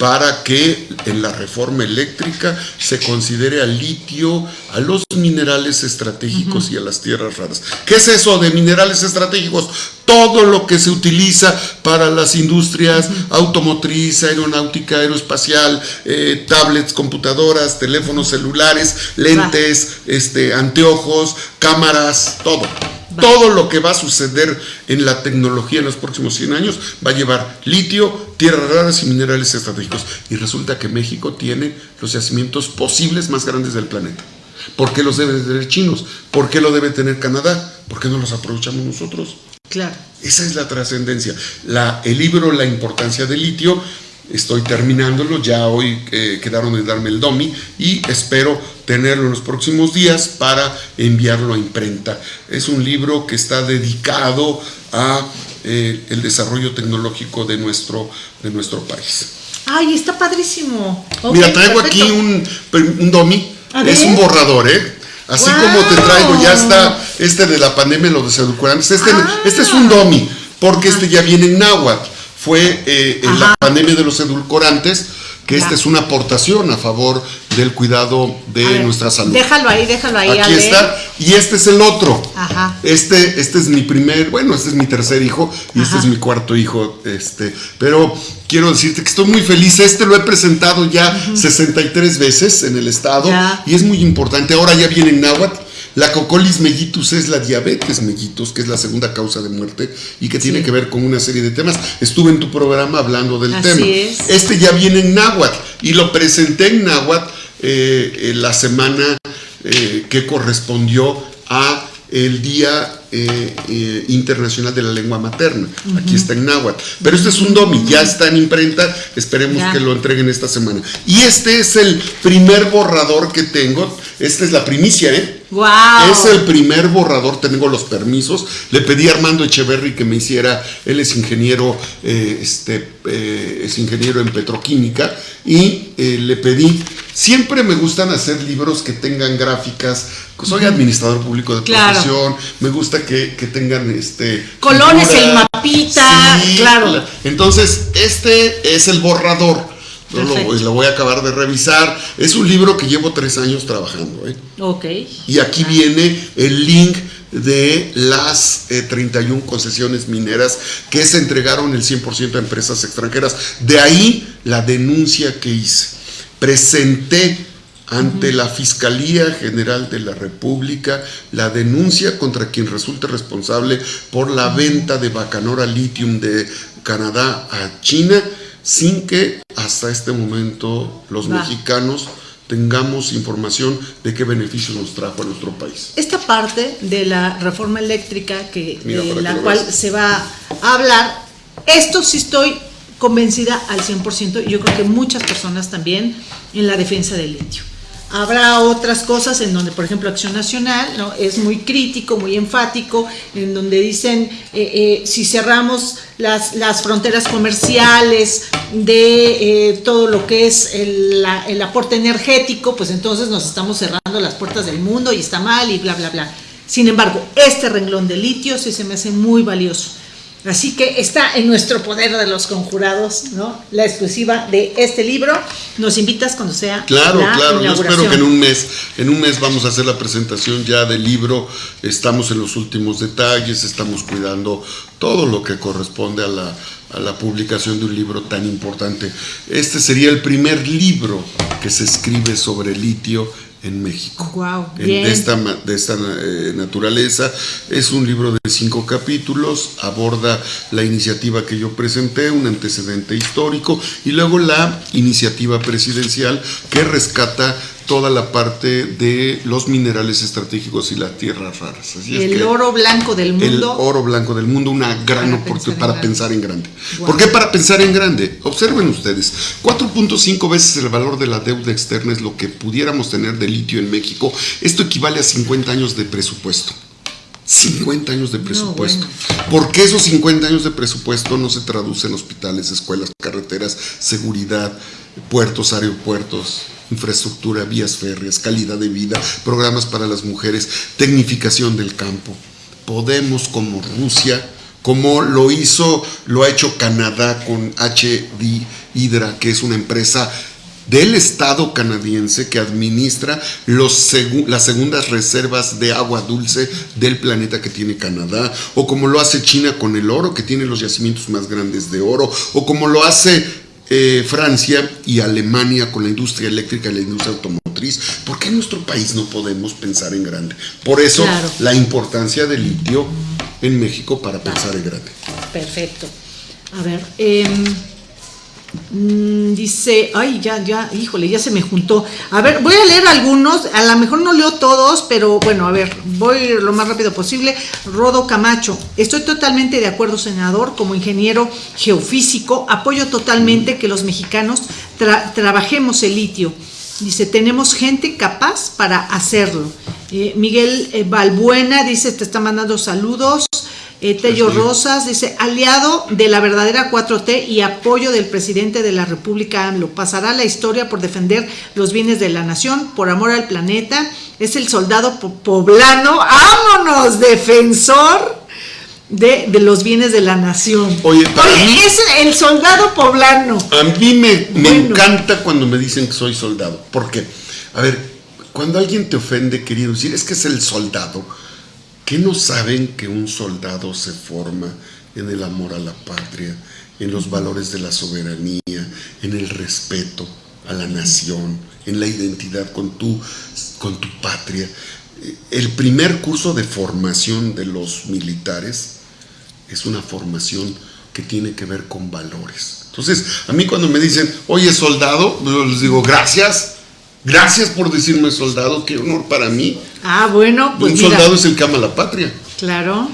para que en la reforma eléctrica se considere al litio, a los minerales estratégicos y a las tierras raras. ¿Qué es eso de minerales estratégicos? Todo lo que se utiliza para las industrias automotriz, aeronáutica, aeroespacial, eh, tablets, computadoras, teléfonos celulares, lentes, este, anteojos, cámaras, todo. Todo lo que va a suceder en la tecnología en los próximos 100 años va a llevar litio, tierras raras y minerales estratégicos. Y resulta que México tiene los yacimientos posibles más grandes del planeta. ¿Por qué los deben tener chinos? ¿Por qué lo debe tener Canadá? ¿Por qué no los aprovechamos nosotros? Claro. Esa es la trascendencia. el libro La importancia del litio estoy terminándolo, ya hoy eh, quedaron de darme el DOMI y espero tenerlo en los próximos días para enviarlo a imprenta. Es un libro que está dedicado a eh, el desarrollo tecnológico de nuestro, de nuestro país. Ay, está padrísimo. Mira, traigo aquí un, un DOMI, es un borrador, ¿eh? Así como te traigo, ya está este de la pandemia, los desedulcorantes. Este, este es un DOMI, porque este ya viene en náhuatl. Fue eh, en la pandemia de los edulcorantes que esta es una aportación a favor del cuidado de nuestra salud. Déjalo ahí, déjalo ahí. Aquí está. Y este es el otro. Ajá. Este, este es mi primer, bueno, este es mi tercer hijo y este es mi cuarto hijo. Este, pero quiero decirte que estoy muy feliz. Este lo he presentado ya 63 veces en el estado y es muy importante. Ahora ya viene en náhuatl la cocolis mellitus es la diabetes mellitus, que es la segunda causa de muerte y que tiene que ver con una serie de temas. Estuve en tu programa hablando del tema. Este ya viene en náhuatl y lo presenté en náhuatl eh, la semana eh, que correspondió a el Día eh, Internacional de la Lengua Materna. Aquí está en náhuatl. Pero este es un domi, ya está en imprenta, esperemos que lo entreguen esta semana. Y este es el primer borrador que tengo, esta es la primicia, ¿eh? Es el primer borrador, tengo los permisos. Le pedí a Armando Echeverry que me hiciera, él es ingeniero, eh, este, eh, es ingeniero en petroquímica, y eh, le pedí, siempre me gustan hacer libros que tengan gráficas, soy administrador público de profesión, me gusta que, tengan este colores, el mapita, claro. Entonces, este es el borrador lo, voy a acabar de revisar. Es un libro que llevo tres años trabajando. ¿eh? Ok. Y aquí viene el link de las 31 eh, concesiones mineras que se entregaron el 100% a empresas extranjeras. De ahí la denuncia que hice. Presenté ante la Fiscalía General de la República la denuncia contra quien resulte responsable por la venta de Bacanora Lithium de Canadá a China, sin que hasta este momento los mexicanos tengamos información de qué beneficios nos trajo a nuestro país. Esta parte de la reforma eléctrica que, de la cual se va a hablar, esto sí estoy convencida al 100% y yo creo que muchas personas también en la defensa del litio. Habrá otras cosas en donde, por ejemplo, Acción Nacional ¿no? es muy crítico, muy enfático, en donde dicen eh, eh, si cerramos las, las, fronteras comerciales de eh, todo lo que es el, el aporte energético, pues entonces nos estamos cerrando las puertas del mundo y está mal y bla, bla, bla. Sin embargo, este renglón de litio sí se me hace muy valioso. Así que está en nuestro poder de los conjurados, ¿no? La exclusiva de este libro. Nos invitas cuando sea. Claro, claro. Yo espero que en un mes, en un mes vamos a hacer la presentación ya del libro. Estamos en los últimos detalles, estamos cuidando todo lo que corresponde a la, a la publicación de un libro tan importante. Este sería el primer libro que se escribe sobre litio en México. Wow, De esta, de esta eh, naturaleza. Es un libro de cinco capítulos, aborda la iniciativa que yo presenté, un antecedente histórico, y luego la iniciativa presidencial que rescata toda la parte de los minerales estratégicos y las tierras raras. el oro blanco del mundo. El oro blanco del mundo, una gran oportunidad para pensar en grande. ¿Por qué para pensar en grande? Observen ustedes, 4.5 veces el valor de la deuda externa es lo que pudiéramos tener de litio en México. Esto equivale a 50 años de presupuesto. 50 años de presupuesto. ¿Por qué esos 50 años de presupuesto no se traducen en hospitales, escuelas, carreteras, seguridad, puertos, aeropuertos? Infraestructura, vías férreas, calidad de vida, programas para las mujeres, tecnificación del campo. Podemos como Rusia, como lo hizo, lo ha hecho Canadá con HD Hydra, que es una empresa del Estado canadiense que administra los las segundas reservas de agua dulce del planeta que tiene Canadá, o como lo hace China con el oro, que tiene los yacimientos más grandes de oro, o como lo hace eh, Francia y Alemania con la industria eléctrica y la industria automotriz, ¿por qué en nuestro país no podemos pensar en grande? Por eso la importancia del litio en México para pensar en grande. Perfecto. A ver, eh, Mm, dice, ay, ya, ya, híjole, ya se me juntó. A ver, voy a leer algunos, a lo mejor no leo todos, pero bueno, a ver, voy lo más rápido posible. Rodo Camacho, estoy totalmente de acuerdo, senador, como ingeniero geofísico, apoyo totalmente que los mexicanos trabajemos el litio. Dice, tenemos gente capaz para hacerlo. Eh, Miguel eh, Balbuena dice, te está mandando saludos. Eh, Tello Rosas dice, aliado de la verdadera 4T y apoyo del presidente de la República AMLO. Pasará la historia por defender los bienes de la nación, por amor al planeta. Es el soldado poblano, ¡vámonos! Defensor de, los bienes de la nación. Oye, es el soldado poblano. A mí me, me encanta cuando me dicen que soy soldado. Porque, a ver, cuando alguien te ofende, querido decir, es que es el soldado ¿Qué no saben que un soldado se forma en el amor a la patria, en los valores de la soberanía, en el respeto a la nación, en la identidad con tu, con tu patria? El primer curso de formación de los militares es una formación que tiene que ver con valores. Entonces, a mí cuando me dicen, oye soldado, yo les digo, gracias, Gracias por decirme soldado, qué honor para mí. Ah, bueno, pues. Un soldado es el que ama la patria. Claro.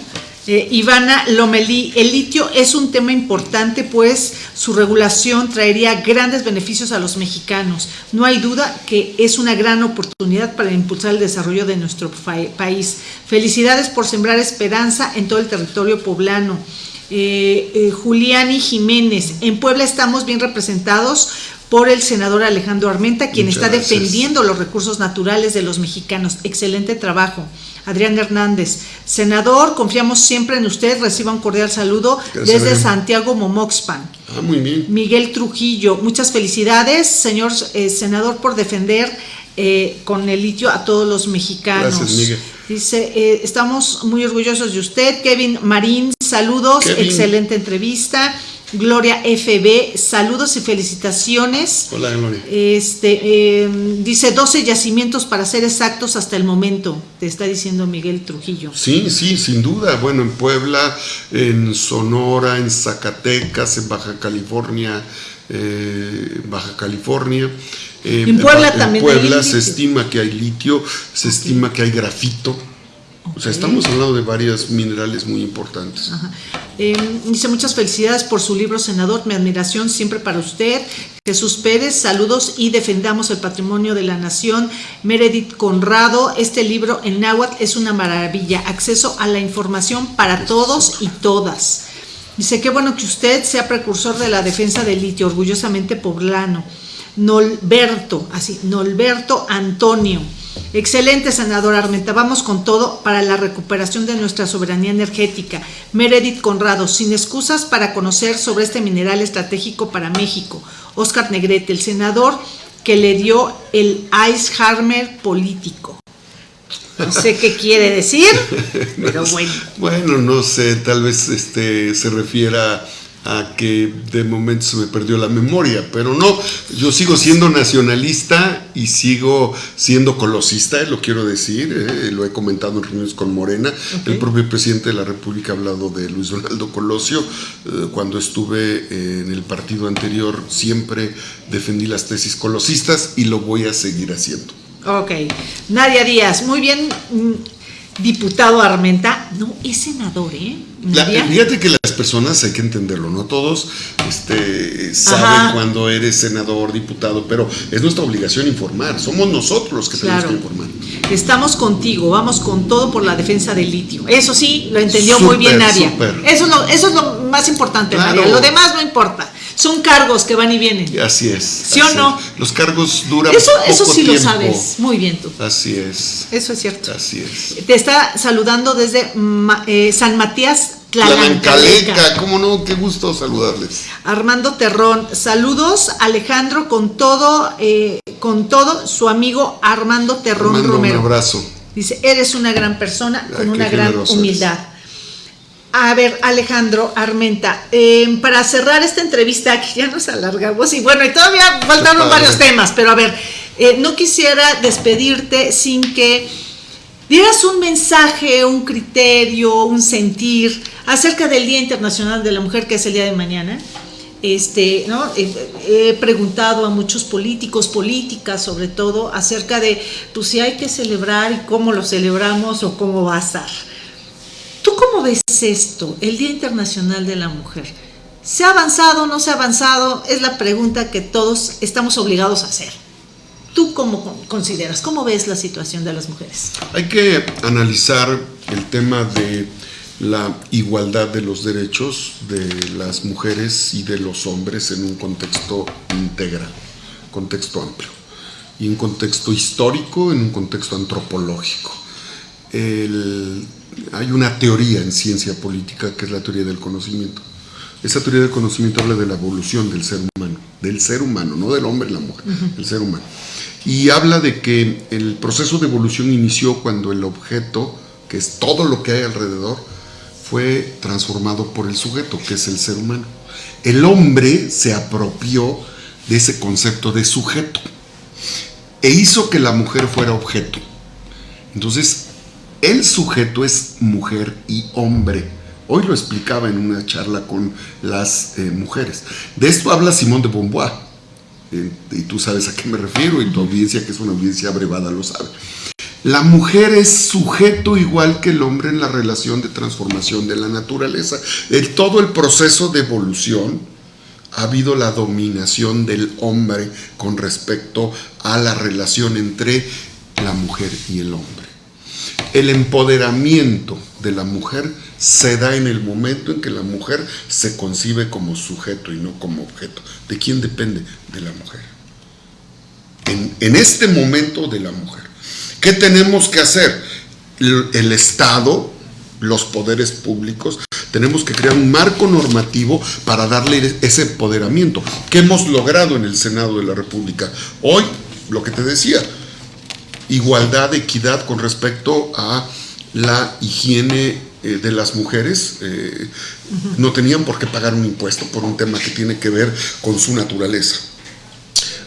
Eh, Ivana Lomelí, el litio es un tema importante, pues su regulación traería grandes beneficios a los mexicanos. No hay duda que es una gran oportunidad para impulsar el desarrollo de nuestro país. Felicidades por sembrar esperanza en todo el territorio poblano. Eh, eh, Juliani Jiménez, en Puebla estamos bien representados por el senador Alejandro Armenta, quien está defendiendo los recursos naturales de los mexicanos. Excelente trabajo. Adrián Hernández, senador, confiamos siempre en usted, reciba un cordial saludo desde Santiago Momoxpan. Ah, muy bien. Miguel Trujillo, muchas felicidades, señor eh, senador, por defender eh, con el litio a todos los mexicanos. Gracias, Miguel. Dice, eh, estamos muy orgullosos de usted. Kevin Marín, saludos, excelente entrevista. Gloria FB, saludos y felicitaciones. Hola, Gloria. Este, em, dice 12 yacimientos para ser exactos hasta el momento, te está diciendo Miguel Trujillo. Sí, sí, sin duda. Bueno, en Puebla, en Sonora, en Zacatecas, en Baja California, eh, Baja California. Eh, en Puebla también. En Puebla se estima que hay litio, se estima que hay grafito o sea, estamos hablando de varios minerales muy importantes. Em, dice muchas felicidades por su libro, senador. Mi admiración siempre para usted. Jesús Pérez, saludos y defendamos el patrimonio de la nación. Meredith Conrado, este libro en náhuatl es una maravilla. Acceso a la información para todos y todas. Dice, qué bueno que usted sea precursor de la defensa del litio, orgullosamente poblano. Nolberto, así, Nolberto Antonio. Excelente, senador Armenta. Vamos con todo para la recuperación de nuestra soberanía energética. Meredith Conrado, sin excusas para conocer sobre este mineral estratégico para México. Oscar Negrete, el senador que le dio el Ice político. No sé qué quiere decir, pero bueno. Bueno, no sé, tal vez este se refiera a que de momento se me perdió la memoria, pero no, yo sigo siendo nacionalista y sigo siendo colosista, lo quiero decir, eh, lo he comentado en reuniones con Morena, el propio presidente de la República ha hablado de Luis Donaldo Colosio, eh, cuando estuve en el partido anterior siempre defendí las tesis colosistas y lo voy a seguir haciendo. Ok, Nadia Díaz, muy bien, mm, diputado Armenta, no, es senador, ¿eh? fíjate que las personas hay que entenderlo, no todos este, saben cuando eres senador, diputado, pero es nuestra obligación informar, somos nosotros los que tenemos que informar. Estamos contigo, vamos con todo por la defensa del litio. Eso sí, lo entendió muy bien Nadia. Eso es, lo, eso es lo más importante, Nadia. Lo demás no importa. Son cargos que van y vienen. Así es. ¿Sí o no? Los cargos duran Eso, eso sí lo sabes muy bien tú. Así es. Eso es cierto. Así es. Te está saludando desde eh, San Matías Tlalancaleca. ¿Cómo no? Qué gusto saludarles. Armando Terrón, saludos Alejandro con todo, eh, con todo su amigo Armando Terrón Romero. Un abrazo. Dice, eres una gran persona con una gran humildad. A ver, Alejandro Armenta, em, para cerrar esta entrevista, que ya nos alargamos, y bueno, y todavía faltaron varios temas, pero a ver, eh, no quisiera despedirte sin que dieras un mensaje, un criterio, un sentir acerca del Día Internacional de la Mujer, que es el día de mañana. Este, ¿no? he preguntado a muchos políticos, políticas sobre todo, acerca de pues, si hay que celebrar y cómo lo celebramos o cómo va a estar. ¿Tú cómo ves esto, el Día Internacional de la Mujer? ¿Se ha avanzado o no se ha avanzado? Es la pregunta que todos estamos obligados a hacer. ¿Tú cómo consideras? ¿Cómo ves la situación de las mujeres? Hay que analizar el tema de la igualdad de los derechos de las mujeres y de los hombres en un contexto integral, contexto amplio, y un contexto histórico, en un contexto antropológico. El, hay una teoría en ciencia política que es la teoría del conocimiento. Esa teoría del conocimiento habla de la evolución del ser humano, del ser humano, no del hombre y la mujer, del ser humano. Y habla de que el proceso de evolución inició cuando el objeto, que es todo lo que hay alrededor, fue transformado por el sujeto, que es el ser humano. El hombre se apropió de ese concepto de sujeto e hizo que la mujer fuera objeto. Entonces, el sujeto es mujer y hombre. Hoy lo explicaba en una charla con las eh, mujeres. De esto habla Simón de Beauvoir. Eh, y tú sabes a qué me refiero, y tu audiencia, que es una audiencia abrevada, lo sabe. La mujer es sujeto igual que el hombre en la relación de transformación de la naturaleza. En todo el proceso de evolución ha habido la dominación del hombre con respecto a la relación entre la mujer y el hombre. El empoderamiento de la mujer se da en el momento en que la mujer se concibe como sujeto y no como objeto. ¿De quién depende? De la mujer. En, este momento de la mujer. ¿Qué tenemos que hacer? El, el Estado, los poderes públicos, tenemos que crear un marco normativo para darle ese empoderamiento que hemos logrado en el Senado de la República. Hoy, lo que te decía, igualdad, equidad con respecto a la higiene eh, de las mujeres eh, no tenían por qué pagar un impuesto por un tema que tiene que ver con su naturaleza.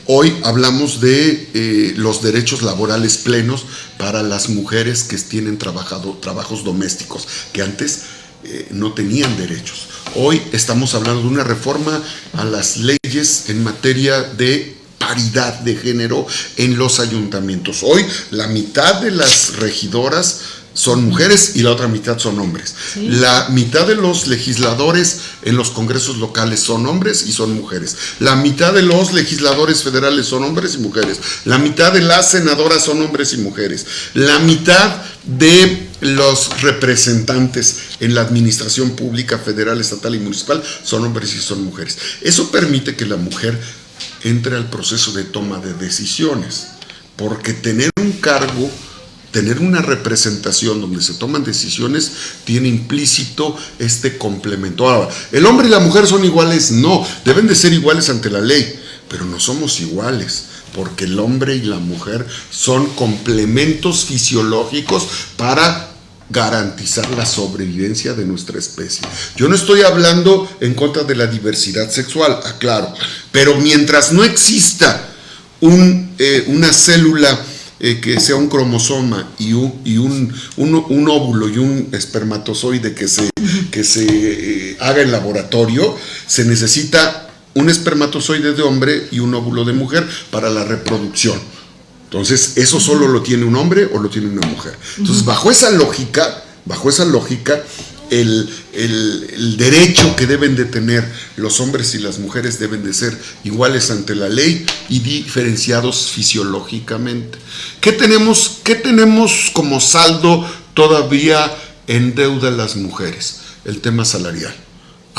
Hoy hablamos de eh, los derechos laborales plenos para las mujeres que tienen trabajado, trabajos domésticos, que antes no tenían derechos. Hoy estamos hablando de una reforma a las leyes en materia de paridad de género en los ayuntamientos. Hoy la mitad de las regidoras son mujeres y la otra mitad son hombres. La mitad de los legisladores en los congresos locales son hombres y son mujeres. La mitad de los legisladores federales son hombres y mujeres. La mitad de las senadoras son hombres y mujeres. La mitad de los representantes en la administración pública federal, estatal y municipal son hombres y son mujeres. Eso permite que la mujer entre al proceso de toma de decisiones, porque tener un cargo tener una representación donde se toman decisiones tiene implícito este complemento. Ahora, ¿el hombre y la mujer son iguales? No, deben de ser iguales ante la ley, pero no somos iguales, porque el hombre y la mujer son complementos fisiológicos para garantizar la sobrevivencia de nuestra especie. Yo no estoy hablando en contra de la diversidad sexual, aclaro, pero mientras no exista un, eh, una célula eh, que sea un cromosoma y, un, y un, óvulo y un espermatozoide que se, que se eh, haga en laboratorio, se necesita un espermatozoide de hombre y un óvulo de mujer para la reproducción. Entonces, ¿eso solo lo tiene un hombre o lo tiene una mujer? Entonces, bajo esa lógica, bajo esa lógica, el, derecho que deben de tener los hombres y las mujeres deben de ser iguales ante la ley y diferenciados fisiológicamente. ¿Qué tenemos, qué tenemos como saldo todavía en deuda las mujeres? El tema salarial.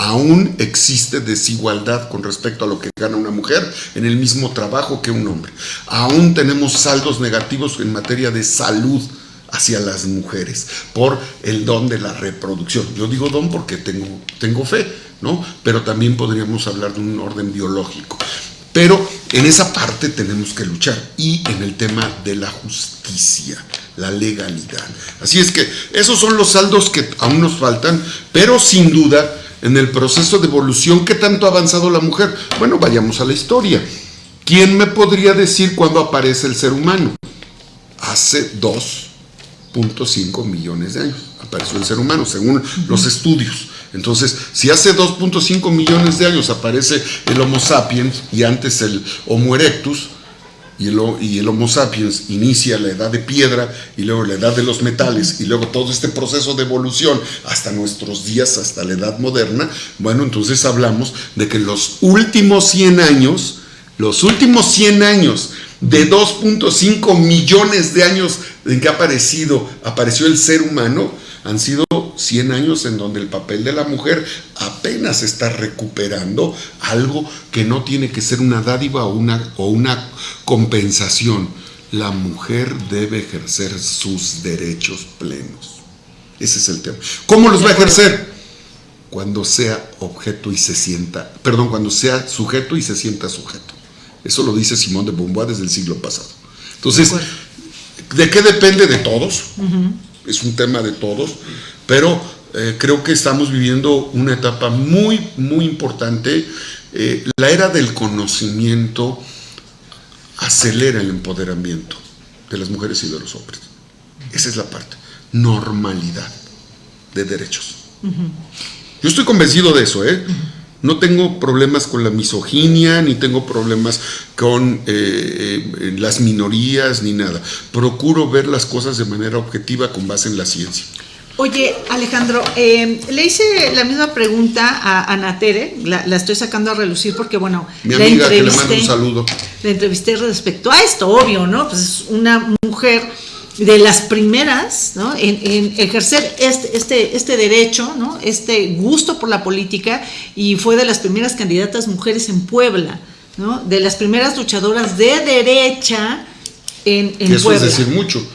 Aún existe desigualdad con respecto a lo que gana una mujer en el mismo trabajo que un hombre. Aún tenemos saldos negativos en materia de salud hacia las mujeres por el don de la reproducción. Yo digo don porque tengo, tengo fe, ¿no? Pero también podríamos hablar de un orden biológico. Pero en esa parte tenemos que luchar y en el tema de la justicia, la legalidad. Así es que esos son los saldos que aún nos faltan, pero sin duda en el proceso de evolución, ¿qué tanto ha avanzado la mujer? Bueno, vayamos a la historia. ¿Quién me podría decir cuándo aparece el ser humano? Hace dos 2.5 millones de años apareció el ser humano, según los estudios. Entonces, si hace 2.5 millones de años aparece el Homo sapiens y antes el Homo erectus, y el, Homo sapiens inicia la edad de piedra y luego la edad de los metales y luego todo este proceso de evolución hasta nuestros días, hasta la edad moderna, bueno, entonces hablamos de que los últimos 100 años, los últimos 100 años de 2.5 millones de años en que ha aparecido, apareció el ser humano, han sido 100 años en donde el papel de la mujer apenas está recuperando algo que no tiene que ser una dádiva o una, o una compensación. La mujer debe ejercer sus derechos plenos. Ese es el tema. ¿Cómo los va a ejercer? Cuando sea objeto y se sienta, perdón, cuando sea sujeto y se sienta sujeto. Eso lo dice Simón de Beauvoir desde el siglo pasado. Entonces, ¿de qué depende de todos? Es un tema de todos, pero eh, creo que estamos viviendo una etapa muy, muy importante. Eh, la era del conocimiento acelera el empoderamiento de las mujeres y de los hombres. Esa es la parte. Normalidad de derechos. Yo estoy convencido de eso, ¿eh? No tengo problemas con la misoginia, ni tengo problemas con eh, eh, las minorías, ni nada. Procuro ver las cosas de manera objetiva con base en la ciencia. Oye, Alejandro, eh, le hice la misma pregunta a Ana Tere, la, estoy sacando a relucir porque, bueno, Mi amiga, que le mando un saludo. La entrevisté respecto a esto, obvio, ¿no? Pues es una mujer de las primeras ¿no? en, ejercer este, este, este derecho, ¿no? este gusto por la política, y fue de las primeras candidatas mujeres en Puebla, ¿no? de las primeras luchadoras de derecha en, en eso es decir mucho.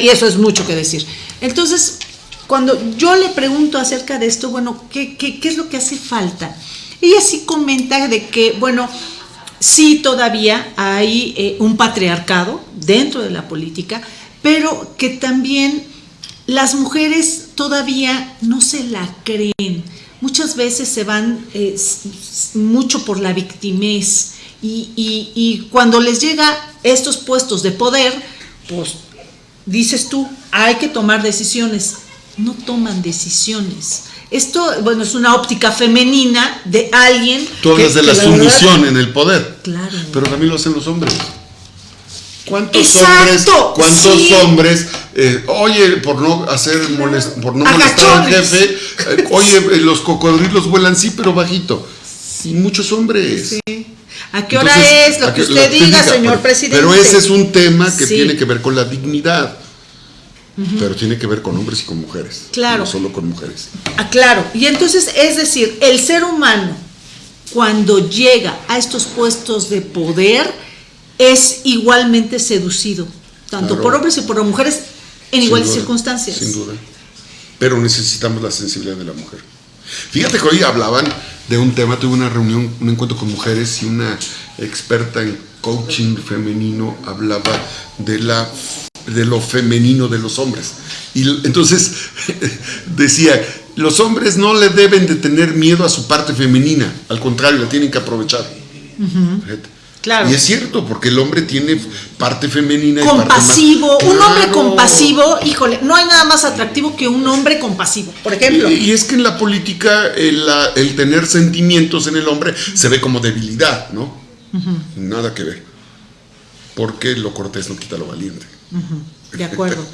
y eso es mucho que decir. Entonces, cuando yo le pregunto acerca de esto, bueno, ¿qué, qué, qué es lo que hace falta? Ella sí comenta de que, bueno, sí todavía hay eh, un patriarcado dentro de la política, pero que también las mujeres todavía no se la creen. Muchas veces se van eh, mucho por la victimez y, y cuando les llega estos puestos de poder, pues dices tú, hay que tomar decisiones. No toman decisiones esto, bueno, es una óptica femenina de alguien. Tú hablas de la, sumisión en el poder. Claro. Pero también lo hacen los hombres. ¿Cuántos hombres, cuántos hombres, eh, oye, por no hacer por no molestar al jefe, eh, oye, eh, los cocodrilos vuelan sí, pero bajito. Y muchos hombres. Sí. ¿A qué hora es lo que usted diga, señor presidente? Pero ese es un tema que tiene que ver con la dignidad pero tiene que ver con hombres y con mujeres. Claro. No solo con mujeres. Ah, claro. Y entonces, es decir, el ser humano, cuando llega a estos puestos de poder, es igualmente seducido, tanto por hombres y por mujeres, en iguales circunstancias. Sin duda. Pero necesitamos la sensibilidad de la mujer. Fíjate que hoy hablaban de un tema, tuve una reunión, un encuentro con mujeres y una experta en coaching femenino hablaba de la de lo femenino de los hombres. Y entonces decía, los hombres no le deben de tener miedo a su parte femenina, al contrario, la tienen que aprovechar. Claro. Y es cierto, porque el hombre tiene parte femenina. Compasivo, un hombre compasivo, híjole, no hay nada más atractivo que un hombre compasivo, por ejemplo. Y, es que en la política el, el, tener sentimientos en el hombre se ve como debilidad, ¿no? Nada que ver. Porque lo cortés no quita lo valiente. De acuerdo.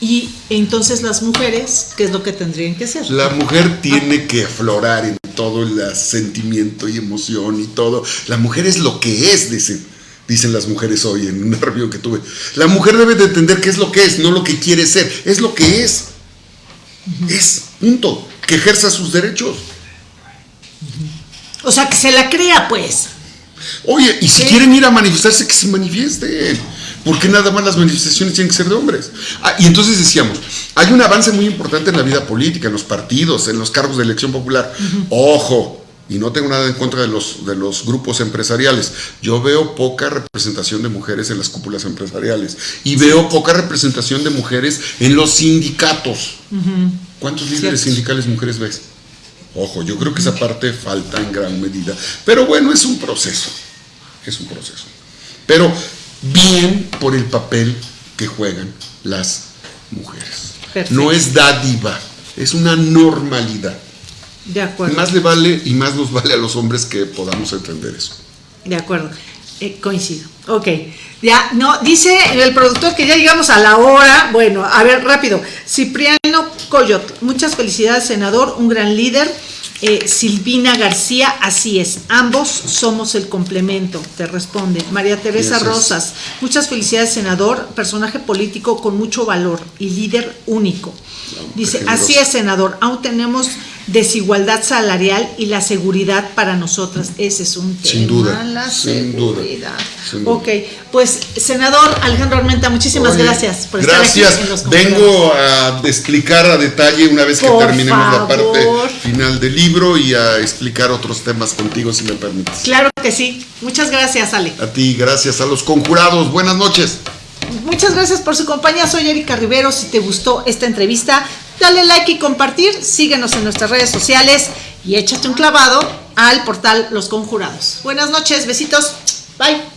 Y entonces las mujeres, ¿qué es lo que tendrían que hacer? La mujer tiene que aflorar en todo el sentimiento y emoción y todo. La mujer es lo que es, dicen, dicen las mujeres hoy en una review que tuve. La mujer debe de entender qué es lo que es, no lo que quiere ser. Es lo que es. Es, punto. Que ejerza sus derechos. O sea, que se la crea, pues. Oye, y si quieren ir a manifestarse, que se manifiesten. ¿Por qué nada más las manifestaciones tienen que ser de hombres? Ah, y entonces decíamos, hay un avance muy importante en la vida política, en los partidos, en los cargos de elección popular. Ojo, y no tengo nada en contra de los, de los grupos empresariales. Yo veo poca representación de mujeres en las cúpulas empresariales y veo poca representación de mujeres en los sindicatos. ¿Cuántos líderes sindicales mujeres ves? Ojo, yo creo que esa parte falta en gran medida. Pero bueno, es un proceso. Es un proceso. Pero bien por el papel que juegan las mujeres. No es dádiva, es una normalidad. De acuerdo. Más le vale y más nos vale a los hombres que podamos entender eso. De acuerdo. Eh, coincido. Ok. Ya, no, dice el productor que ya llegamos a la hora. Bueno, a ver, rápido. Cipriano Coyot, muchas felicidades, senador, un gran líder. Eh, Silvina García, así es, ambos somos el complemento, te responde. María Teresa Rosas, muchas felicidades, senador, personaje político con mucho valor y líder único. Dice, así es, senador, aún tenemos desigualdad salarial y la seguridad para nosotras. Ese es un tema. Sin duda. La seguridad. Ok, pues senador Alejandro Armenta, muchísimas gracias por estar aquí en los Vengo a explicar a detalle una vez que terminemos la parte final del libro y a explicar otros temas contigo, si me permites. Claro que sí. Muchas gracias, Ale. A ti, gracias a los conjurados. Buenas noches. Muchas gracias por su compañía. Soy Erika Rivero. Si te gustó esta entrevista, dale like y compartir. Síguenos en nuestras redes sociales y échate un clavado al portal Los Conjurados. Buenas noches, besitos. Bye.